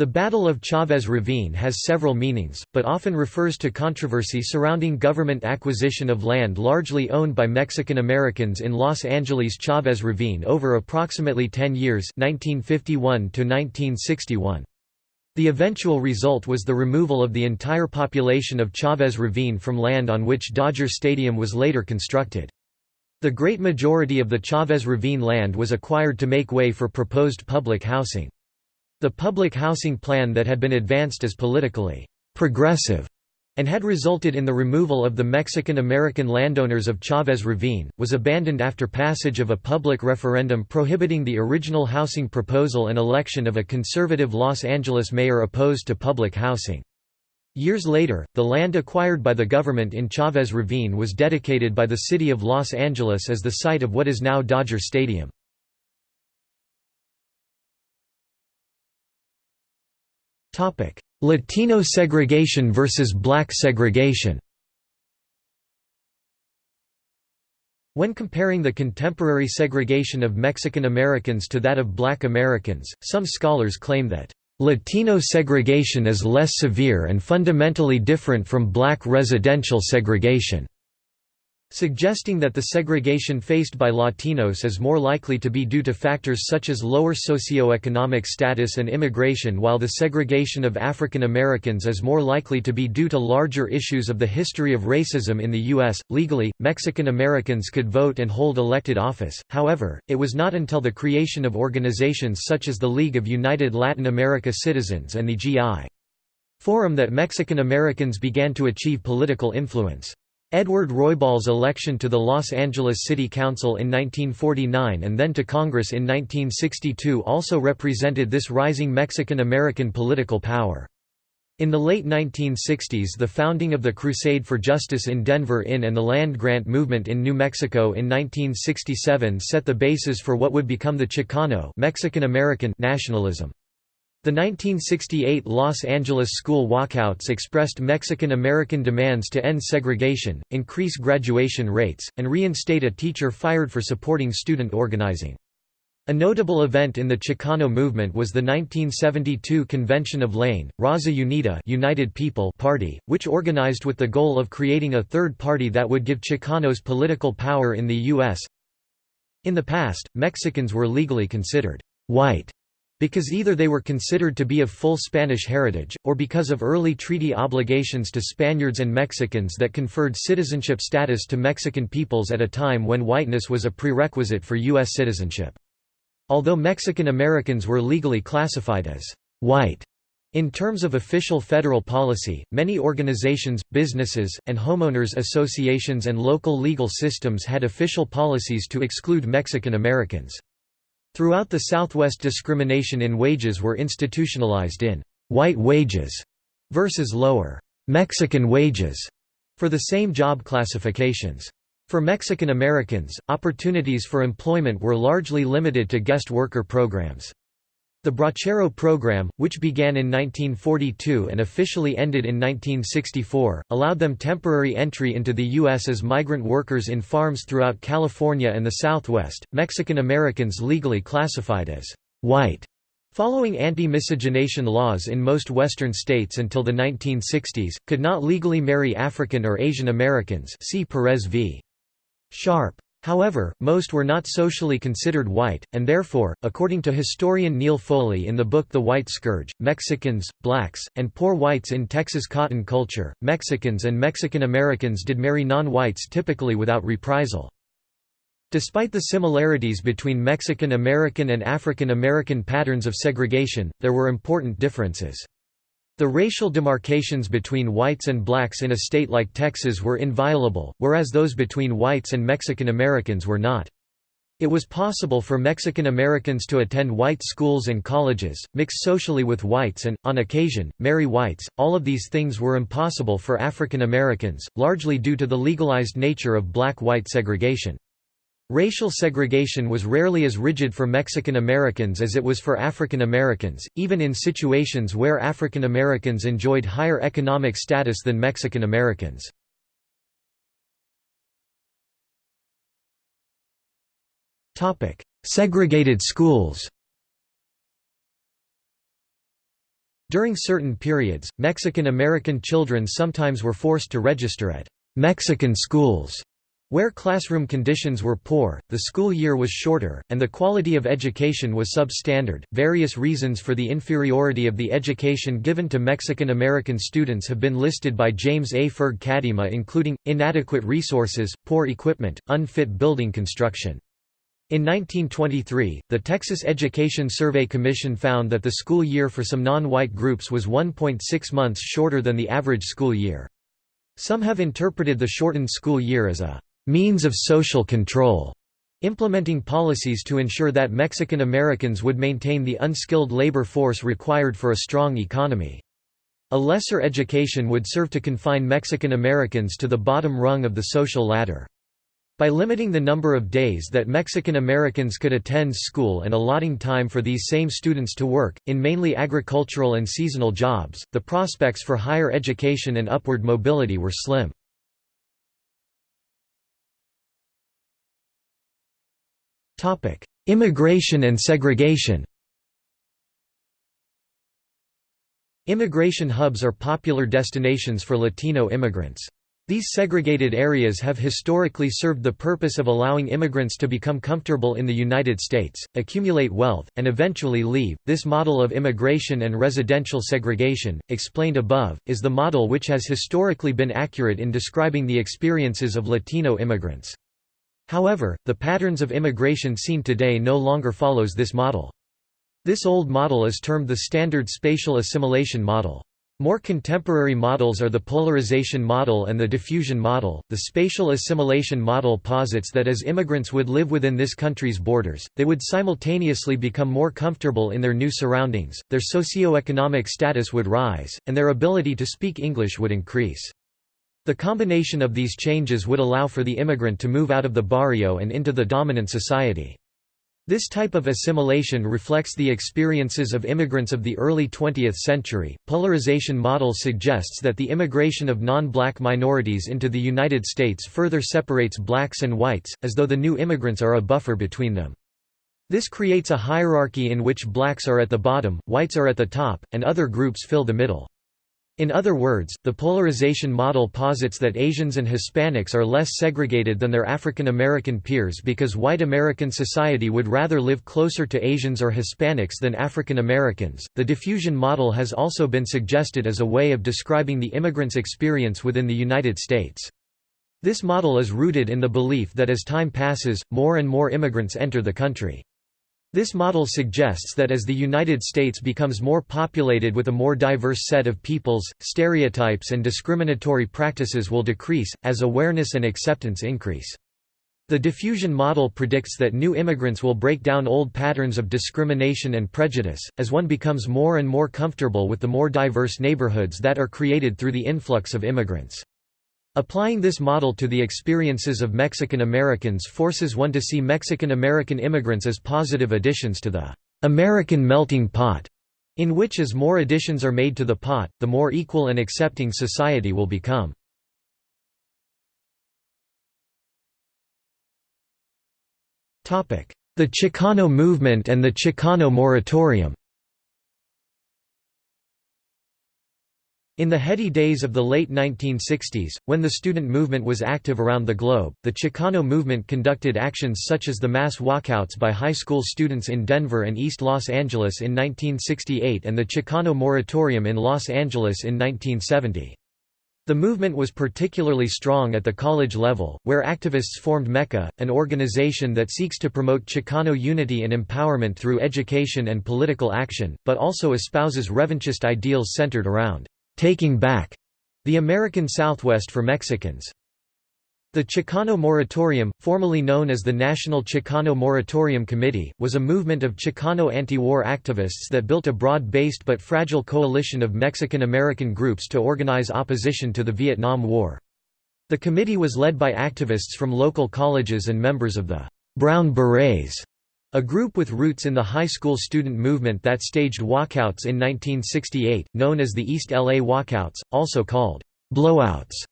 The Battle of Chavez Ravine has several meanings, but often refers to controversy surrounding government acquisition of land largely owned by Mexican Americans in Los Angeles Chavez Ravine over approximately 10 years 1951 -1961. The eventual result was the removal of the entire population of Chavez Ravine from land on which Dodger Stadium was later constructed. The great majority of the Chavez Ravine land was acquired to make way for proposed public housing. The public housing plan that had been advanced as politically progressive and had resulted in the removal of the Mexican-American landowners of Chavez Ravine, was abandoned after passage of a public referendum prohibiting the original housing proposal and election of a conservative Los Angeles mayor opposed to public housing. Years later, the land acquired by the government in Chavez Ravine was dedicated by the city of Los Angeles as the site of what is now Dodger Stadium. Latino segregation versus black segregation When comparing the contemporary segregation of Mexican Americans to that of black Americans, some scholars claim that Latino segregation is less severe and fundamentally different from black residential segregation. Suggesting that the segregation faced by Latinos is more likely to be due to factors such as lower socioeconomic status and immigration while the segregation of African Americans is more likely to be due to larger issues of the history of racism in the U.S. Legally, Mexican Americans could vote and hold elected office, however, it was not until the creation of organizations such as the League of United Latin America Citizens and the G.I. Forum that Mexican Americans began to achieve political influence. Edward Roybal's election to the Los Angeles City Council in 1949 and then to Congress in 1962 also represented this rising Mexican-American political power. In the late 1960s the founding of the Crusade for Justice in Denver in and the land grant movement in New Mexico in 1967 set the basis for what would become the Chicano Mexican-American nationalism. The 1968 Los Angeles school walkouts expressed Mexican-American demands to end segregation, increase graduation rates, and reinstate a teacher fired for supporting student organizing. A notable event in the Chicano movement was the 1972 convention of La, Raza Unida United People Party, which organized with the goal of creating a third party that would give Chicanos political power in the U.S. In the past, Mexicans were legally considered white because either they were considered to be of full Spanish heritage, or because of early treaty obligations to Spaniards and Mexicans that conferred citizenship status to Mexican peoples at a time when whiteness was a prerequisite for U.S. citizenship. Although Mexican Americans were legally classified as white in terms of official federal policy, many organizations, businesses, and homeowners associations and local legal systems had official policies to exclude Mexican Americans. Throughout the Southwest discrimination in wages were institutionalized in «white wages» versus lower «Mexican wages» for the same job classifications. For Mexican Americans, opportunities for employment were largely limited to guest worker programs. The Bracero program, which began in 1942 and officially ended in 1964, allowed them temporary entry into the U.S. as migrant workers in farms throughout California and the Southwest. Mexican Americans legally classified as white Following anti-miscegenation laws in most Western states until the 1960s, could not legally marry African or Asian Americans see Perez v. Sharp. However, most were not socially considered white, and therefore, according to historian Neil Foley in the book The White Scourge, Mexicans, blacks, and poor whites in Texas cotton culture, Mexicans and Mexican Americans did marry non-whites typically without reprisal. Despite the similarities between Mexican American and African American patterns of segregation, there were important differences. The racial demarcations between whites and blacks in a state like Texas were inviolable, whereas those between whites and Mexican Americans were not. It was possible for Mexican Americans to attend white schools and colleges, mix socially with whites and, on occasion, marry whites. All of these things were impossible for African Americans, largely due to the legalized nature of black-white segregation. Racial segregation was rarely as rigid for Mexican Americans as it was for African Americans, even in situations where African Americans enjoyed higher economic status than Mexican Americans. Segregated schools During certain periods, Mexican American children sometimes were forced to register at «Mexican schools» Where classroom conditions were poor, the school year was shorter, and the quality of education was substandard. Various reasons for the inferiority of the education given to Mexican American students have been listed by James A. Ferg-Cadima, including inadequate resources, poor equipment, unfit building construction. In 1923, the Texas Education Survey Commission found that the school year for some non-white groups was 1.6 months shorter than the average school year. Some have interpreted the shortened school year as a means of social control, implementing policies to ensure that Mexican Americans would maintain the unskilled labor force required for a strong economy. A lesser education would serve to confine Mexican Americans to the bottom rung of the social ladder. By limiting the number of days that Mexican Americans could attend school and allotting time for these same students to work, in mainly agricultural and seasonal jobs, the prospects for higher education and upward mobility were slim. Immigration and segregation Immigration hubs are popular destinations for Latino immigrants. These segregated areas have historically served the purpose of allowing immigrants to become comfortable in the United States, accumulate wealth, and eventually leave. This model of immigration and residential segregation, explained above, is the model which has historically been accurate in describing the experiences of Latino immigrants. However, the patterns of immigration seen today no longer follows this model. This old model is termed the Standard Spatial Assimilation Model. More contemporary models are the polarization model and the diffusion model. The spatial assimilation model posits that as immigrants would live within this country's borders, they would simultaneously become more comfortable in their new surroundings, their socio-economic status would rise, and their ability to speak English would increase. The combination of these changes would allow for the immigrant to move out of the barrio and into the dominant society. This type of assimilation reflects the experiences of immigrants of the early 20th century. Polarization model suggests that the immigration of non-black minorities into the United States further separates blacks and whites, as though the new immigrants are a buffer between them. This creates a hierarchy in which blacks are at the bottom, whites are at the top, and other groups fill the middle. In other words, the polarization model posits that Asians and Hispanics are less segregated than their African American peers because white American society would rather live closer to Asians or Hispanics than African Americans. The diffusion model has also been suggested as a way of describing the immigrant's experience within the United States. This model is rooted in the belief that as time passes, more and more immigrants enter the country. This model suggests that as the United States becomes more populated with a more diverse set of peoples, stereotypes and discriminatory practices will decrease, as awareness and acceptance increase. The diffusion model predicts that new immigrants will break down old patterns of discrimination and prejudice, as one becomes more and more comfortable with the more diverse neighborhoods that are created through the influx of immigrants. Applying this model to the experiences of Mexican Americans forces one to see Mexican American immigrants as positive additions to the American melting pot, in which as more additions are made to the pot, the more equal and accepting society will become. The Chicano movement and the Chicano moratorium In the heady days of the late 1960s, when the student movement was active around the globe, the Chicano movement conducted actions such as the mass walkouts by high school students in Denver and East Los Angeles in 1968 and the Chicano moratorium in Los Angeles in 1970. The movement was particularly strong at the college level, where activists formed MEChA, an organization that seeks to promote Chicano unity and empowerment through education and political action, but also espouses revanchist ideals centered around taking back the American Southwest for Mexicans. The Chicano Moratorium, formerly known as the National Chicano Moratorium Committee, was a movement of Chicano anti-war activists that built a broad-based but fragile coalition of Mexican-American groups to organize opposition to the Vietnam War. The committee was led by activists from local colleges and members of the Brown Berets, a group with roots in the high school student movement that staged walkouts in 1968, known as the East LA Walkouts, also called blowouts.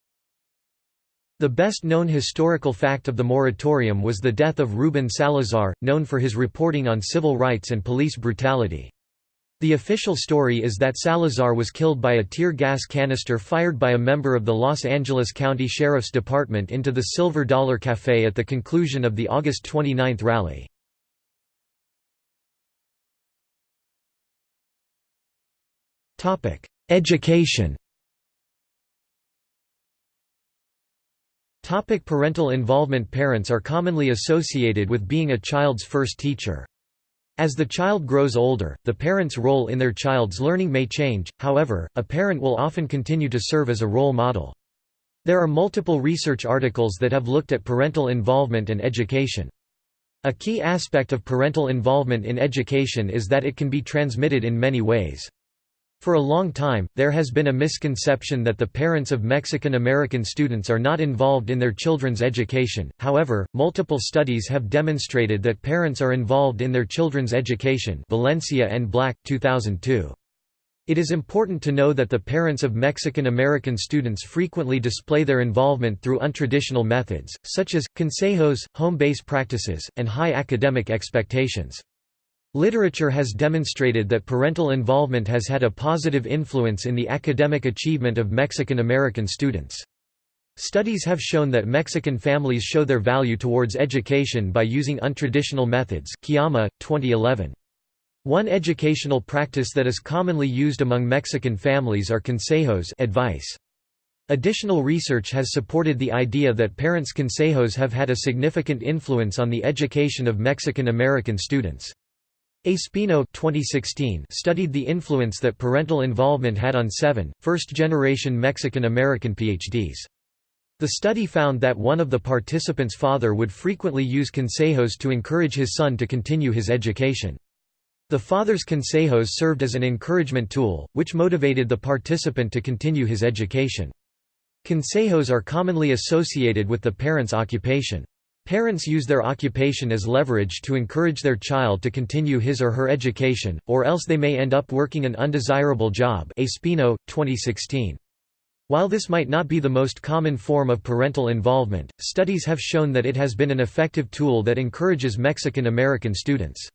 The best-known historical fact of the moratorium was the death of Ruben Salazar, known for his reporting on civil rights and police brutality. The official story is that Salazar was killed by a tear gas canister fired by a member of the Los Angeles County Sheriff's Department into the Silver Dollar Cafe at the conclusion of the August 29 rally. Education Topic parental involvement Parents are commonly associated with being a child's first teacher. As the child grows older, the parent's role in their child's learning may change, however, a parent will often continue to serve as a role model. There are multiple research articles that have looked at parental involvement and education. A key aspect of parental involvement in education is that it can be transmitted in many ways. For a long time, there has been a misconception that the parents of Mexican American students are not involved in their children's education, however, multiple studies have demonstrated that parents are involved in their children's education Valencia and Black, 2002. It is important to know that the parents of Mexican American students frequently display their involvement through untraditional methods, such as, consejos, home-base practices, and high academic expectations. Literature has demonstrated that parental involvement has had a positive influence in the academic achievement of Mexican American students. Studies have shown that Mexican families show their value towards education by using untraditional methods Kiyama, 2011. One educational practice that is commonly used among Mexican families are consejos advice. Additional research has supported the idea that parents' consejos have had a significant influence on the education of Mexican American students. Espino 2016 studied the influence that parental involvement had on seven, first-generation Mexican American PhDs. The study found that one of the participants' father would frequently use consejos to encourage his son to continue his education. The father's consejos served as an encouragement tool, which motivated the participant to continue his education. Consejos are commonly associated with the parent's occupation. Parents use their occupation as leverage to encourage their child to continue his or her education, or else they may end up working an undesirable job Espino, 2016. While this might not be the most common form of parental involvement, studies have shown that it has been an effective tool that encourages Mexican American students.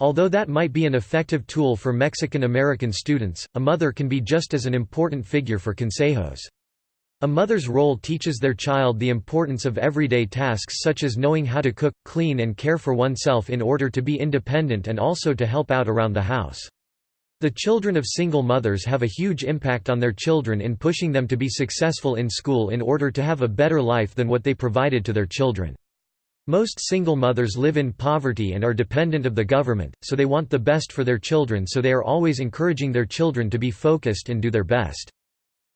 Although that might be an effective tool for Mexican American students, a mother can be just as an important figure for consejos. A mother's role teaches their child the importance of everyday tasks such as knowing how to cook, clean and care for oneself in order to be independent and also to help out around the house. The children of single mothers have a huge impact on their children in pushing them to be successful in school in order to have a better life than what they provided to their children. Most single mothers live in poverty and are dependent of the government, so they want the best for their children so they are always encouraging their children to be focused and do their best.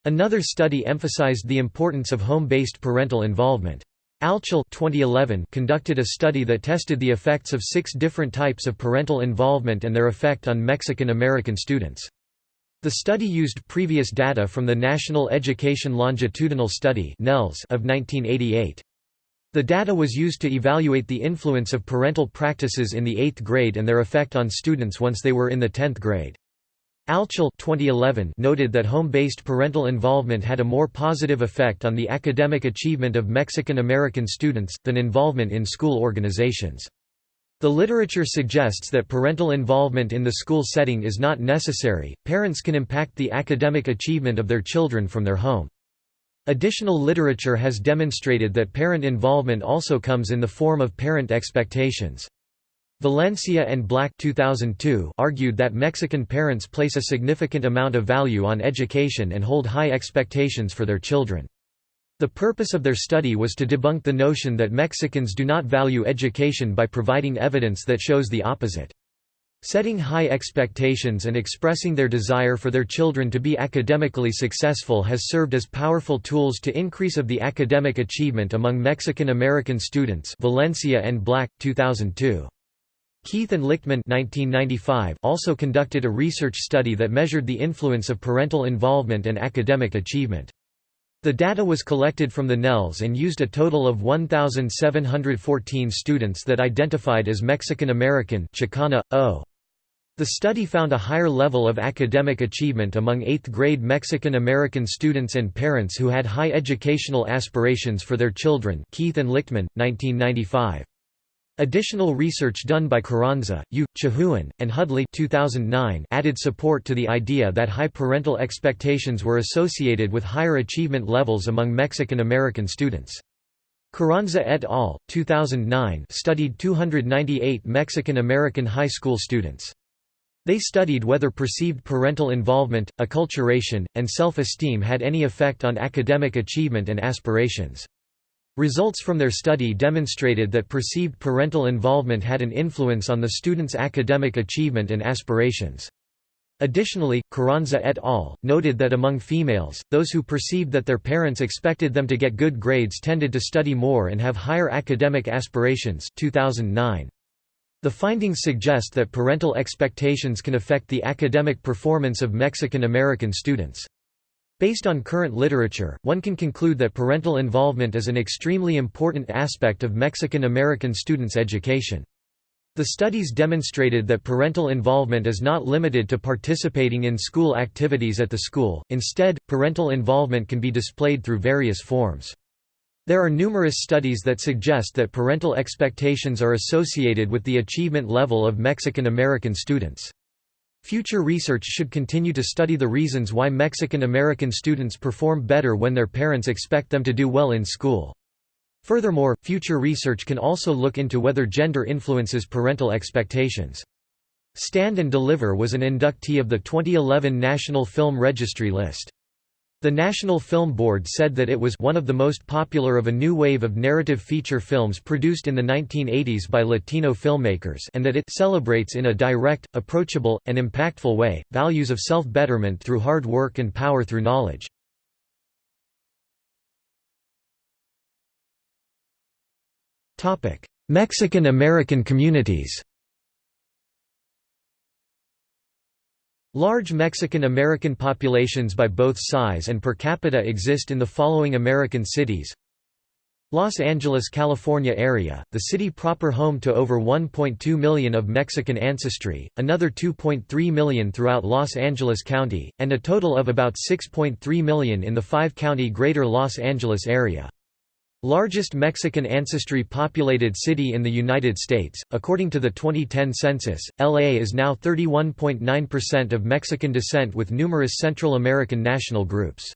Another study emphasized the importance of home-based parental involvement. Altschul 2011 conducted a study that tested the effects of six different types of parental involvement and their effect on Mexican American students. The study used previous data from the National Education Longitudinal Study of 1988. The data was used to evaluate the influence of parental practices in the 8th grade and their effect on students once they were in the 10th grade. Altschul 2011 noted that home-based parental involvement had a more positive effect on the academic achievement of Mexican American students, than involvement in school organizations. The literature suggests that parental involvement in the school setting is not necessary, parents can impact the academic achievement of their children from their home. Additional literature has demonstrated that parent involvement also comes in the form of parent expectations. Valencia and Black 2002 argued that Mexican parents place a significant amount of value on education and hold high expectations for their children. The purpose of their study was to debunk the notion that Mexicans do not value education by providing evidence that shows the opposite. Setting high expectations and expressing their desire for their children to be academically successful has served as powerful tools to increase of the academic achievement among Mexican American students Valencia and Black, 2002. Keith and Lichtman 1995 also conducted a research study that measured the influence of parental involvement and academic achievement. The data was collected from the NELS and used a total of 1,714 students that identified as Mexican American Chicana, o. The study found a higher level of academic achievement among 8th grade Mexican American students and parents who had high educational aspirations for their children Keith and Lichtman, 1995. Additional research done by Carranza, You, Chhuon, and Hudley 2009 added support to the idea that high parental expectations were associated with higher achievement levels among Mexican American students. Carranza et al. 2009 studied 298 Mexican American high school students. They studied whether perceived parental involvement, acculturation, and self-esteem had any effect on academic achievement and aspirations. Results from their study demonstrated that perceived parental involvement had an influence on the students' academic achievement and aspirations. Additionally, Carranza et al. noted that among females, those who perceived that their parents expected them to get good grades tended to study more and have higher academic aspirations 2009. The findings suggest that parental expectations can affect the academic performance of Mexican American students. Based on current literature, one can conclude that parental involvement is an extremely important aspect of Mexican American students' education. The studies demonstrated that parental involvement is not limited to participating in school activities at the school, instead, parental involvement can be displayed through various forms. There are numerous studies that suggest that parental expectations are associated with the achievement level of Mexican American students. Future research should continue to study the reasons why Mexican American students perform better when their parents expect them to do well in school. Furthermore, future research can also look into whether gender influences parental expectations. Stand and Deliver was an inductee of the 2011 National Film Registry list. The National Film Board said that it was one of the most popular of a new wave of narrative feature films produced in the 1980s by Latino filmmakers and that it celebrates in a direct, approachable, and impactful way, values of self-betterment through hard work and power through knowledge. Mexican American communities Large Mexican-American populations by both size and per capita exist in the following American cities Los Angeles, California area, the city proper home to over 1.2 million of Mexican ancestry, another 2.3 million throughout Los Angeles County, and a total of about 6.3 million in the five-county Greater Los Angeles area. Largest Mexican ancestry populated city in the United States, according to the 2010 census, LA is now 31.9% of Mexican descent with numerous Central American national groups.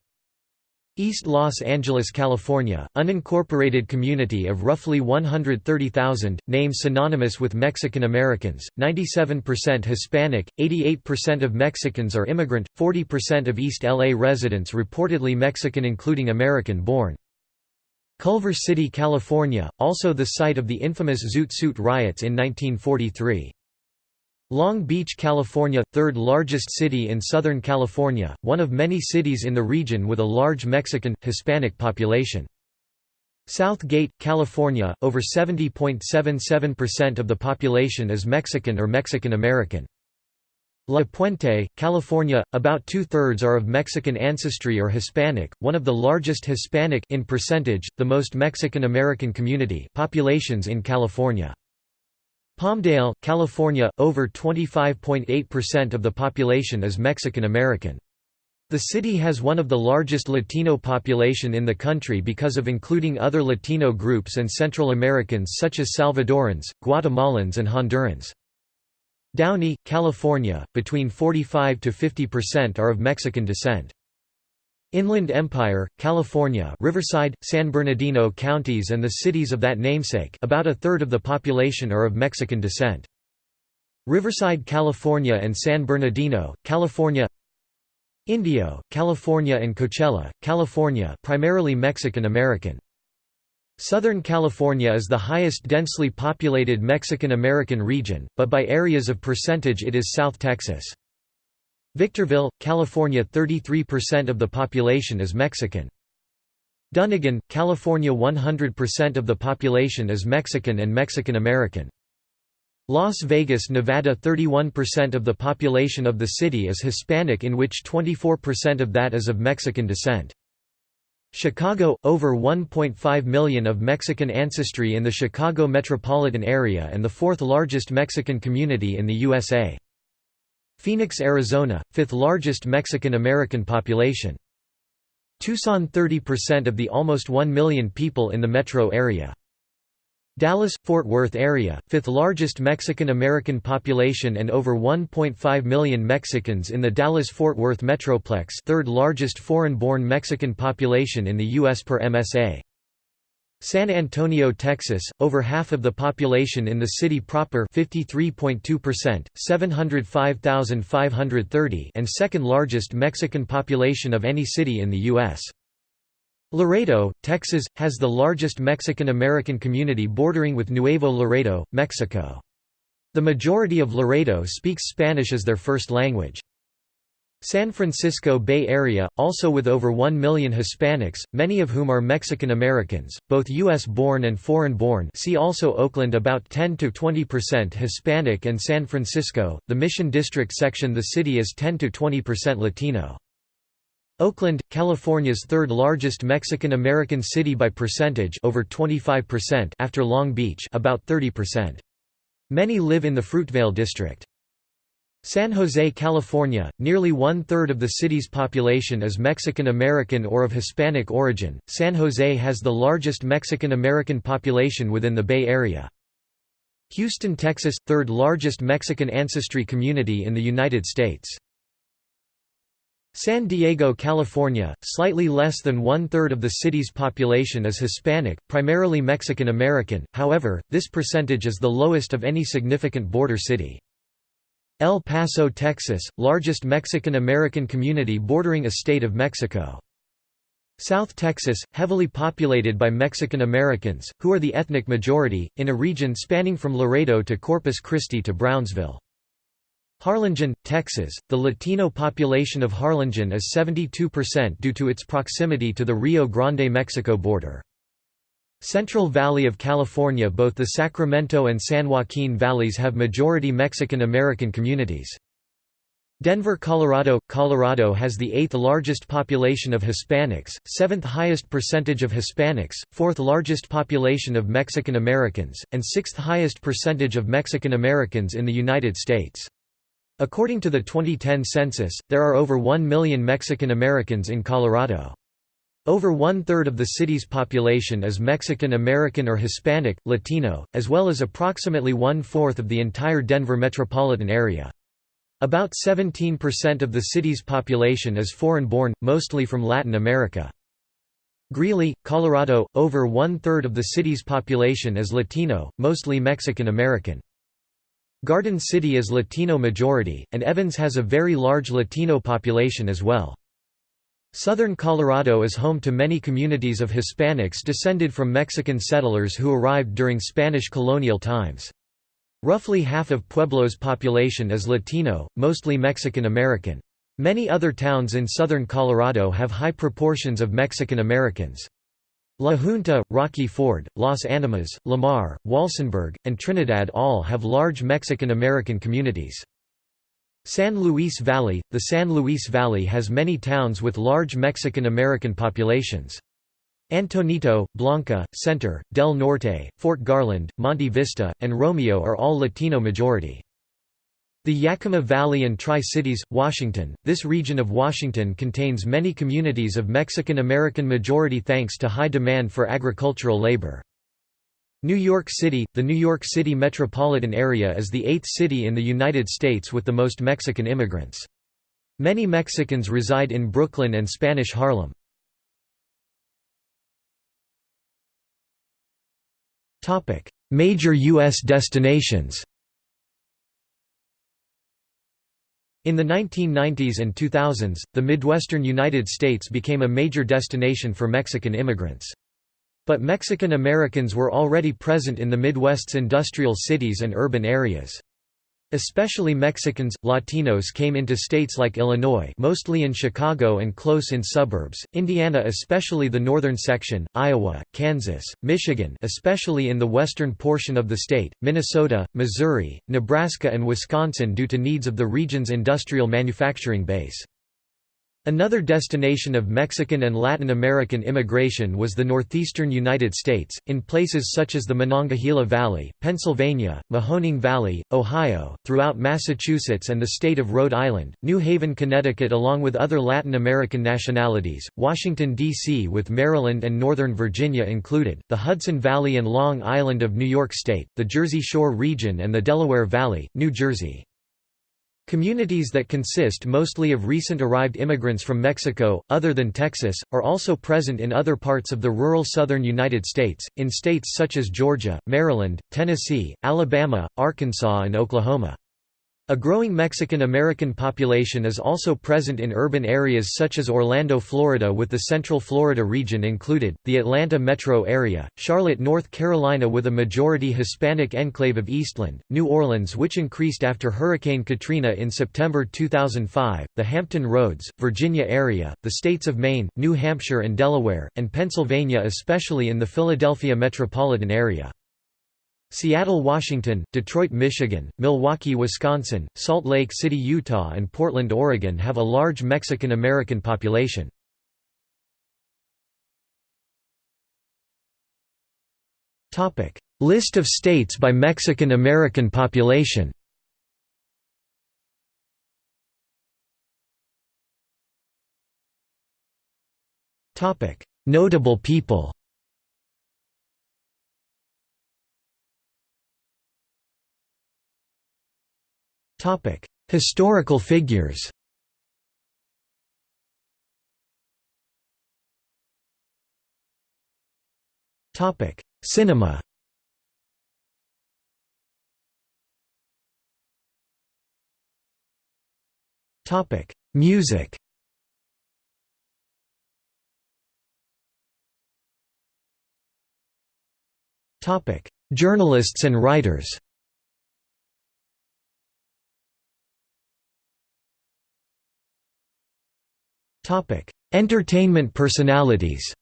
East Los Angeles, California, unincorporated community of roughly 130,000, name synonymous with Mexican Americans, 97% Hispanic, 88% of Mexicans are immigrant, 40% of East LA residents reportedly Mexican including American-born. Culver City, California, also the site of the infamous Zoot Suit riots in 1943. Long Beach, California, third largest city in Southern California, one of many cities in the region with a large Mexican, Hispanic population. South Gate, California, over 70.77% of the population is Mexican or Mexican American. La Puente, California, about two-thirds are of Mexican ancestry or Hispanic, one of the largest Hispanic in percentage, the most Mexican-American community populations in California. Palmdale, California, over 25.8% of the population is Mexican-American. The city has one of the largest Latino population in the country because of including other Latino groups and Central Americans such as Salvadorans, Guatemalans and Hondurans. Downey, California, between 45 to 50% are of Mexican descent. Inland Empire, California Riverside, San Bernardino counties and the cities of that namesake about a third of the population are of Mexican descent. Riverside, California and San Bernardino, California Indio, California and Coachella, California primarily Mexican-American. Southern California is the highest densely populated Mexican-American region, but by areas of percentage it is South Texas. Victorville, California 33% of the population is Mexican. Dunnigan, California 100% of the population is Mexican and Mexican-American. Las Vegas, Nevada 31% of the population of the city is Hispanic in which 24% of that is of Mexican descent. Chicago – over 1.5 million of Mexican ancestry in the Chicago metropolitan area and the fourth largest Mexican community in the USA. Phoenix, Arizona – fifth largest Mexican-American population. Tucson 30% of the almost 1 million people in the metro area. Dallas-Fort Worth area, fifth largest Mexican-American population and over 1.5 million Mexicans in the Dallas-Fort Worth metroplex third largest foreign-born Mexican population in the U.S. per MSA. San Antonio, Texas, over half of the population in the city proper 53.2%, 705,530 and second largest Mexican population of any city in the U.S. Laredo, Texas, has the largest Mexican-American community bordering with Nuevo Laredo, Mexico. The majority of Laredo speaks Spanish as their first language. San Francisco Bay Area, also with over 1 million Hispanics, many of whom are Mexican Americans, both U.S.-born and foreign-born see also Oakland about 10–20% Hispanic and San Francisco, the Mission District section the city is 10–20% Latino. Oakland, California's third largest Mexican-American city by percentage over 25% after Long Beach about 30%. Many live in the Fruitvale district. San Jose, California, nearly one-third of the city's population is Mexican-American or of Hispanic origin. San Jose has the largest Mexican-American population within the Bay Area. Houston, Texas – third largest Mexican ancestry community in the United States. San Diego, California, slightly less than one-third of the city's population is Hispanic, primarily Mexican American, however, this percentage is the lowest of any significant border city. El Paso, Texas, largest Mexican American community bordering a state of Mexico. South Texas, heavily populated by Mexican Americans, who are the ethnic majority, in a region spanning from Laredo to Corpus Christi to Brownsville. Harlingen, Texas, the Latino population of Harlingen is 72% due to its proximity to the Rio Grande-Mexico border. Central Valley of California Both the Sacramento and San Joaquin valleys have majority Mexican American communities. Denver, Colorado Colorado has the eighth largest population of Hispanics, seventh highest percentage of Hispanics, fourth largest population of Mexican Americans, and sixth highest percentage of Mexican Americans in the United States. According to the 2010 census, there are over 1 million Mexican Americans in Colorado. Over one-third of the city's population is Mexican American or Hispanic, Latino, as well as approximately one-fourth of the entire Denver metropolitan area. About 17% of the city's population is foreign-born, mostly from Latin America. Greeley, Colorado, over one-third of the city's population is Latino, mostly Mexican American. Garden City is Latino majority, and Evans has a very large Latino population as well. Southern Colorado is home to many communities of Hispanics descended from Mexican settlers who arrived during Spanish colonial times. Roughly half of Pueblo's population is Latino, mostly Mexican American. Many other towns in southern Colorado have high proportions of Mexican Americans. La Junta, Rocky Ford, Las Animas, Lamar, Walsenburg, and Trinidad all have large Mexican-American communities. San Luis Valley – The San Luis Valley has many towns with large Mexican-American populations. Antonito, Blanca, Center, Del Norte, Fort Garland, Monte Vista, and Romeo are all Latino majority. The Yakima Valley and Tri-Cities, Washington, this region of Washington contains many communities of Mexican-American majority thanks to high demand for agricultural labor. New York City – The New York City metropolitan area is the eighth city in the United States with the most Mexican immigrants. Many Mexicans reside in Brooklyn and Spanish Harlem. Major U.S. destinations In the 1990s and 2000s, the Midwestern United States became a major destination for Mexican immigrants. But Mexican Americans were already present in the Midwest's industrial cities and urban areas. Especially Mexicans, Latinos came into states like Illinois mostly in Chicago and close in suburbs, Indiana especially the northern section, Iowa, Kansas, Michigan especially in the western portion of the state, Minnesota, Missouri, Nebraska and Wisconsin due to needs of the region's industrial manufacturing base. Another destination of Mexican and Latin American immigration was the northeastern United States, in places such as the Monongahela Valley, Pennsylvania, Mahoning Valley, Ohio, throughout Massachusetts and the state of Rhode Island, New Haven, Connecticut along with other Latin American nationalities, Washington, D.C. with Maryland and Northern Virginia included, the Hudson Valley and Long Island of New York State, the Jersey Shore region and the Delaware Valley, New Jersey. Communities that consist mostly of recent arrived immigrants from Mexico, other than Texas, are also present in other parts of the rural southern United States, in states such as Georgia, Maryland, Tennessee, Alabama, Arkansas and Oklahoma. A growing Mexican-American population is also present in urban areas such as Orlando, Florida with the Central Florida region included, the Atlanta metro area, Charlotte, North Carolina with a majority Hispanic enclave of Eastland, New Orleans which increased after Hurricane Katrina in September 2005, the Hampton Roads, Virginia area, the states of Maine, New Hampshire and Delaware, and Pennsylvania especially in the Philadelphia metropolitan area. Seattle, Washington, Detroit, Michigan, Milwaukee, Wisconsin, Salt Lake City, Utah and Portland, Oregon have a large Mexican-American population. List of states by Mexican-American population Notable people Historical figures Cinema Topic: Music Topic: Journalists and writers Entertainment personalities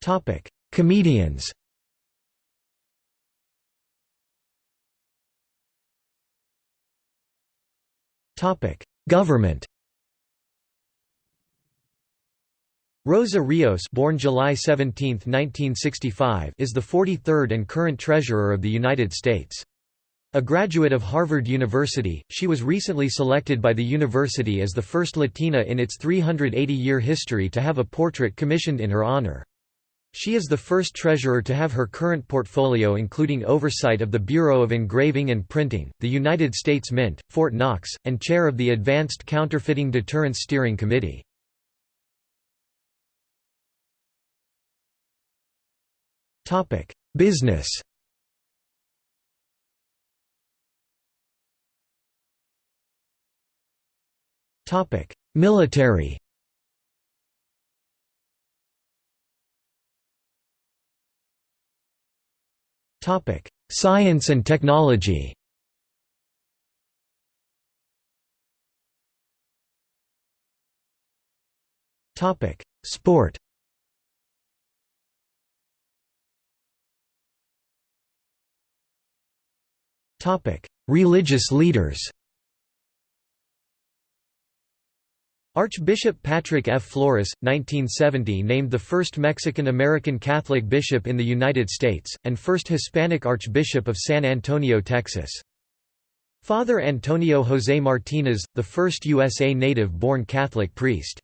Topic: Comedians Topic: Government Rosa Rios born July 17, 1965, is the 43rd and current Treasurer of the United States. A graduate of Harvard University, she was recently selected by the university as the first Latina in its 380-year history to have a portrait commissioned in her honor. She is the first treasurer to have her current portfolio including oversight of the Bureau of Engraving and Printing, the United States Mint, Fort Knox, and chair of the Advanced Counterfeiting Deterrence Steering Committee. Business Military. Topic: Science and technology. Topic: Sport. Topic: Religious leaders Archbishop Patrick F. Flores, 1970 named the first Mexican-American Catholic bishop in the United States, and first Hispanic Archbishop of San Antonio, Texas. Father Antonio José Martínez, the first USA native-born Catholic priest.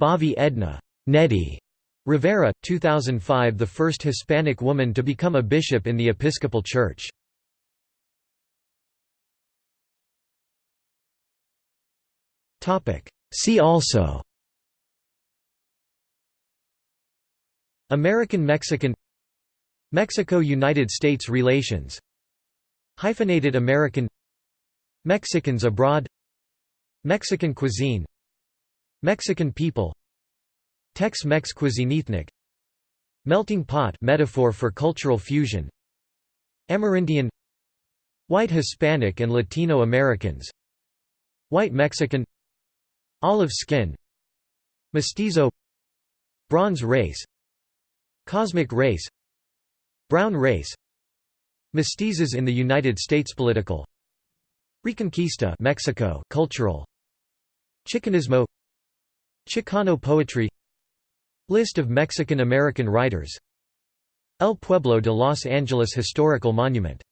Bavi Edna Nedi Rivera, 2005 the first Hispanic woman to become a bishop in the Episcopal Church. See also American-Mexican Mexico–United States relations Hyphenated American Mexicans abroad Mexican cuisine Mexican people Tex-Mex cuisine ethnic Melting pot metaphor for cultural fusion Amerindian White Hispanic and Latino Americans White Mexican Olive skin Mestizo Bronze race Cosmic race Brown race Mestizos in the United States political Reconquista Mexico cultural Chicanismo Chicano poetry List of Mexican-American writers El Pueblo de Los Angeles Historical Monument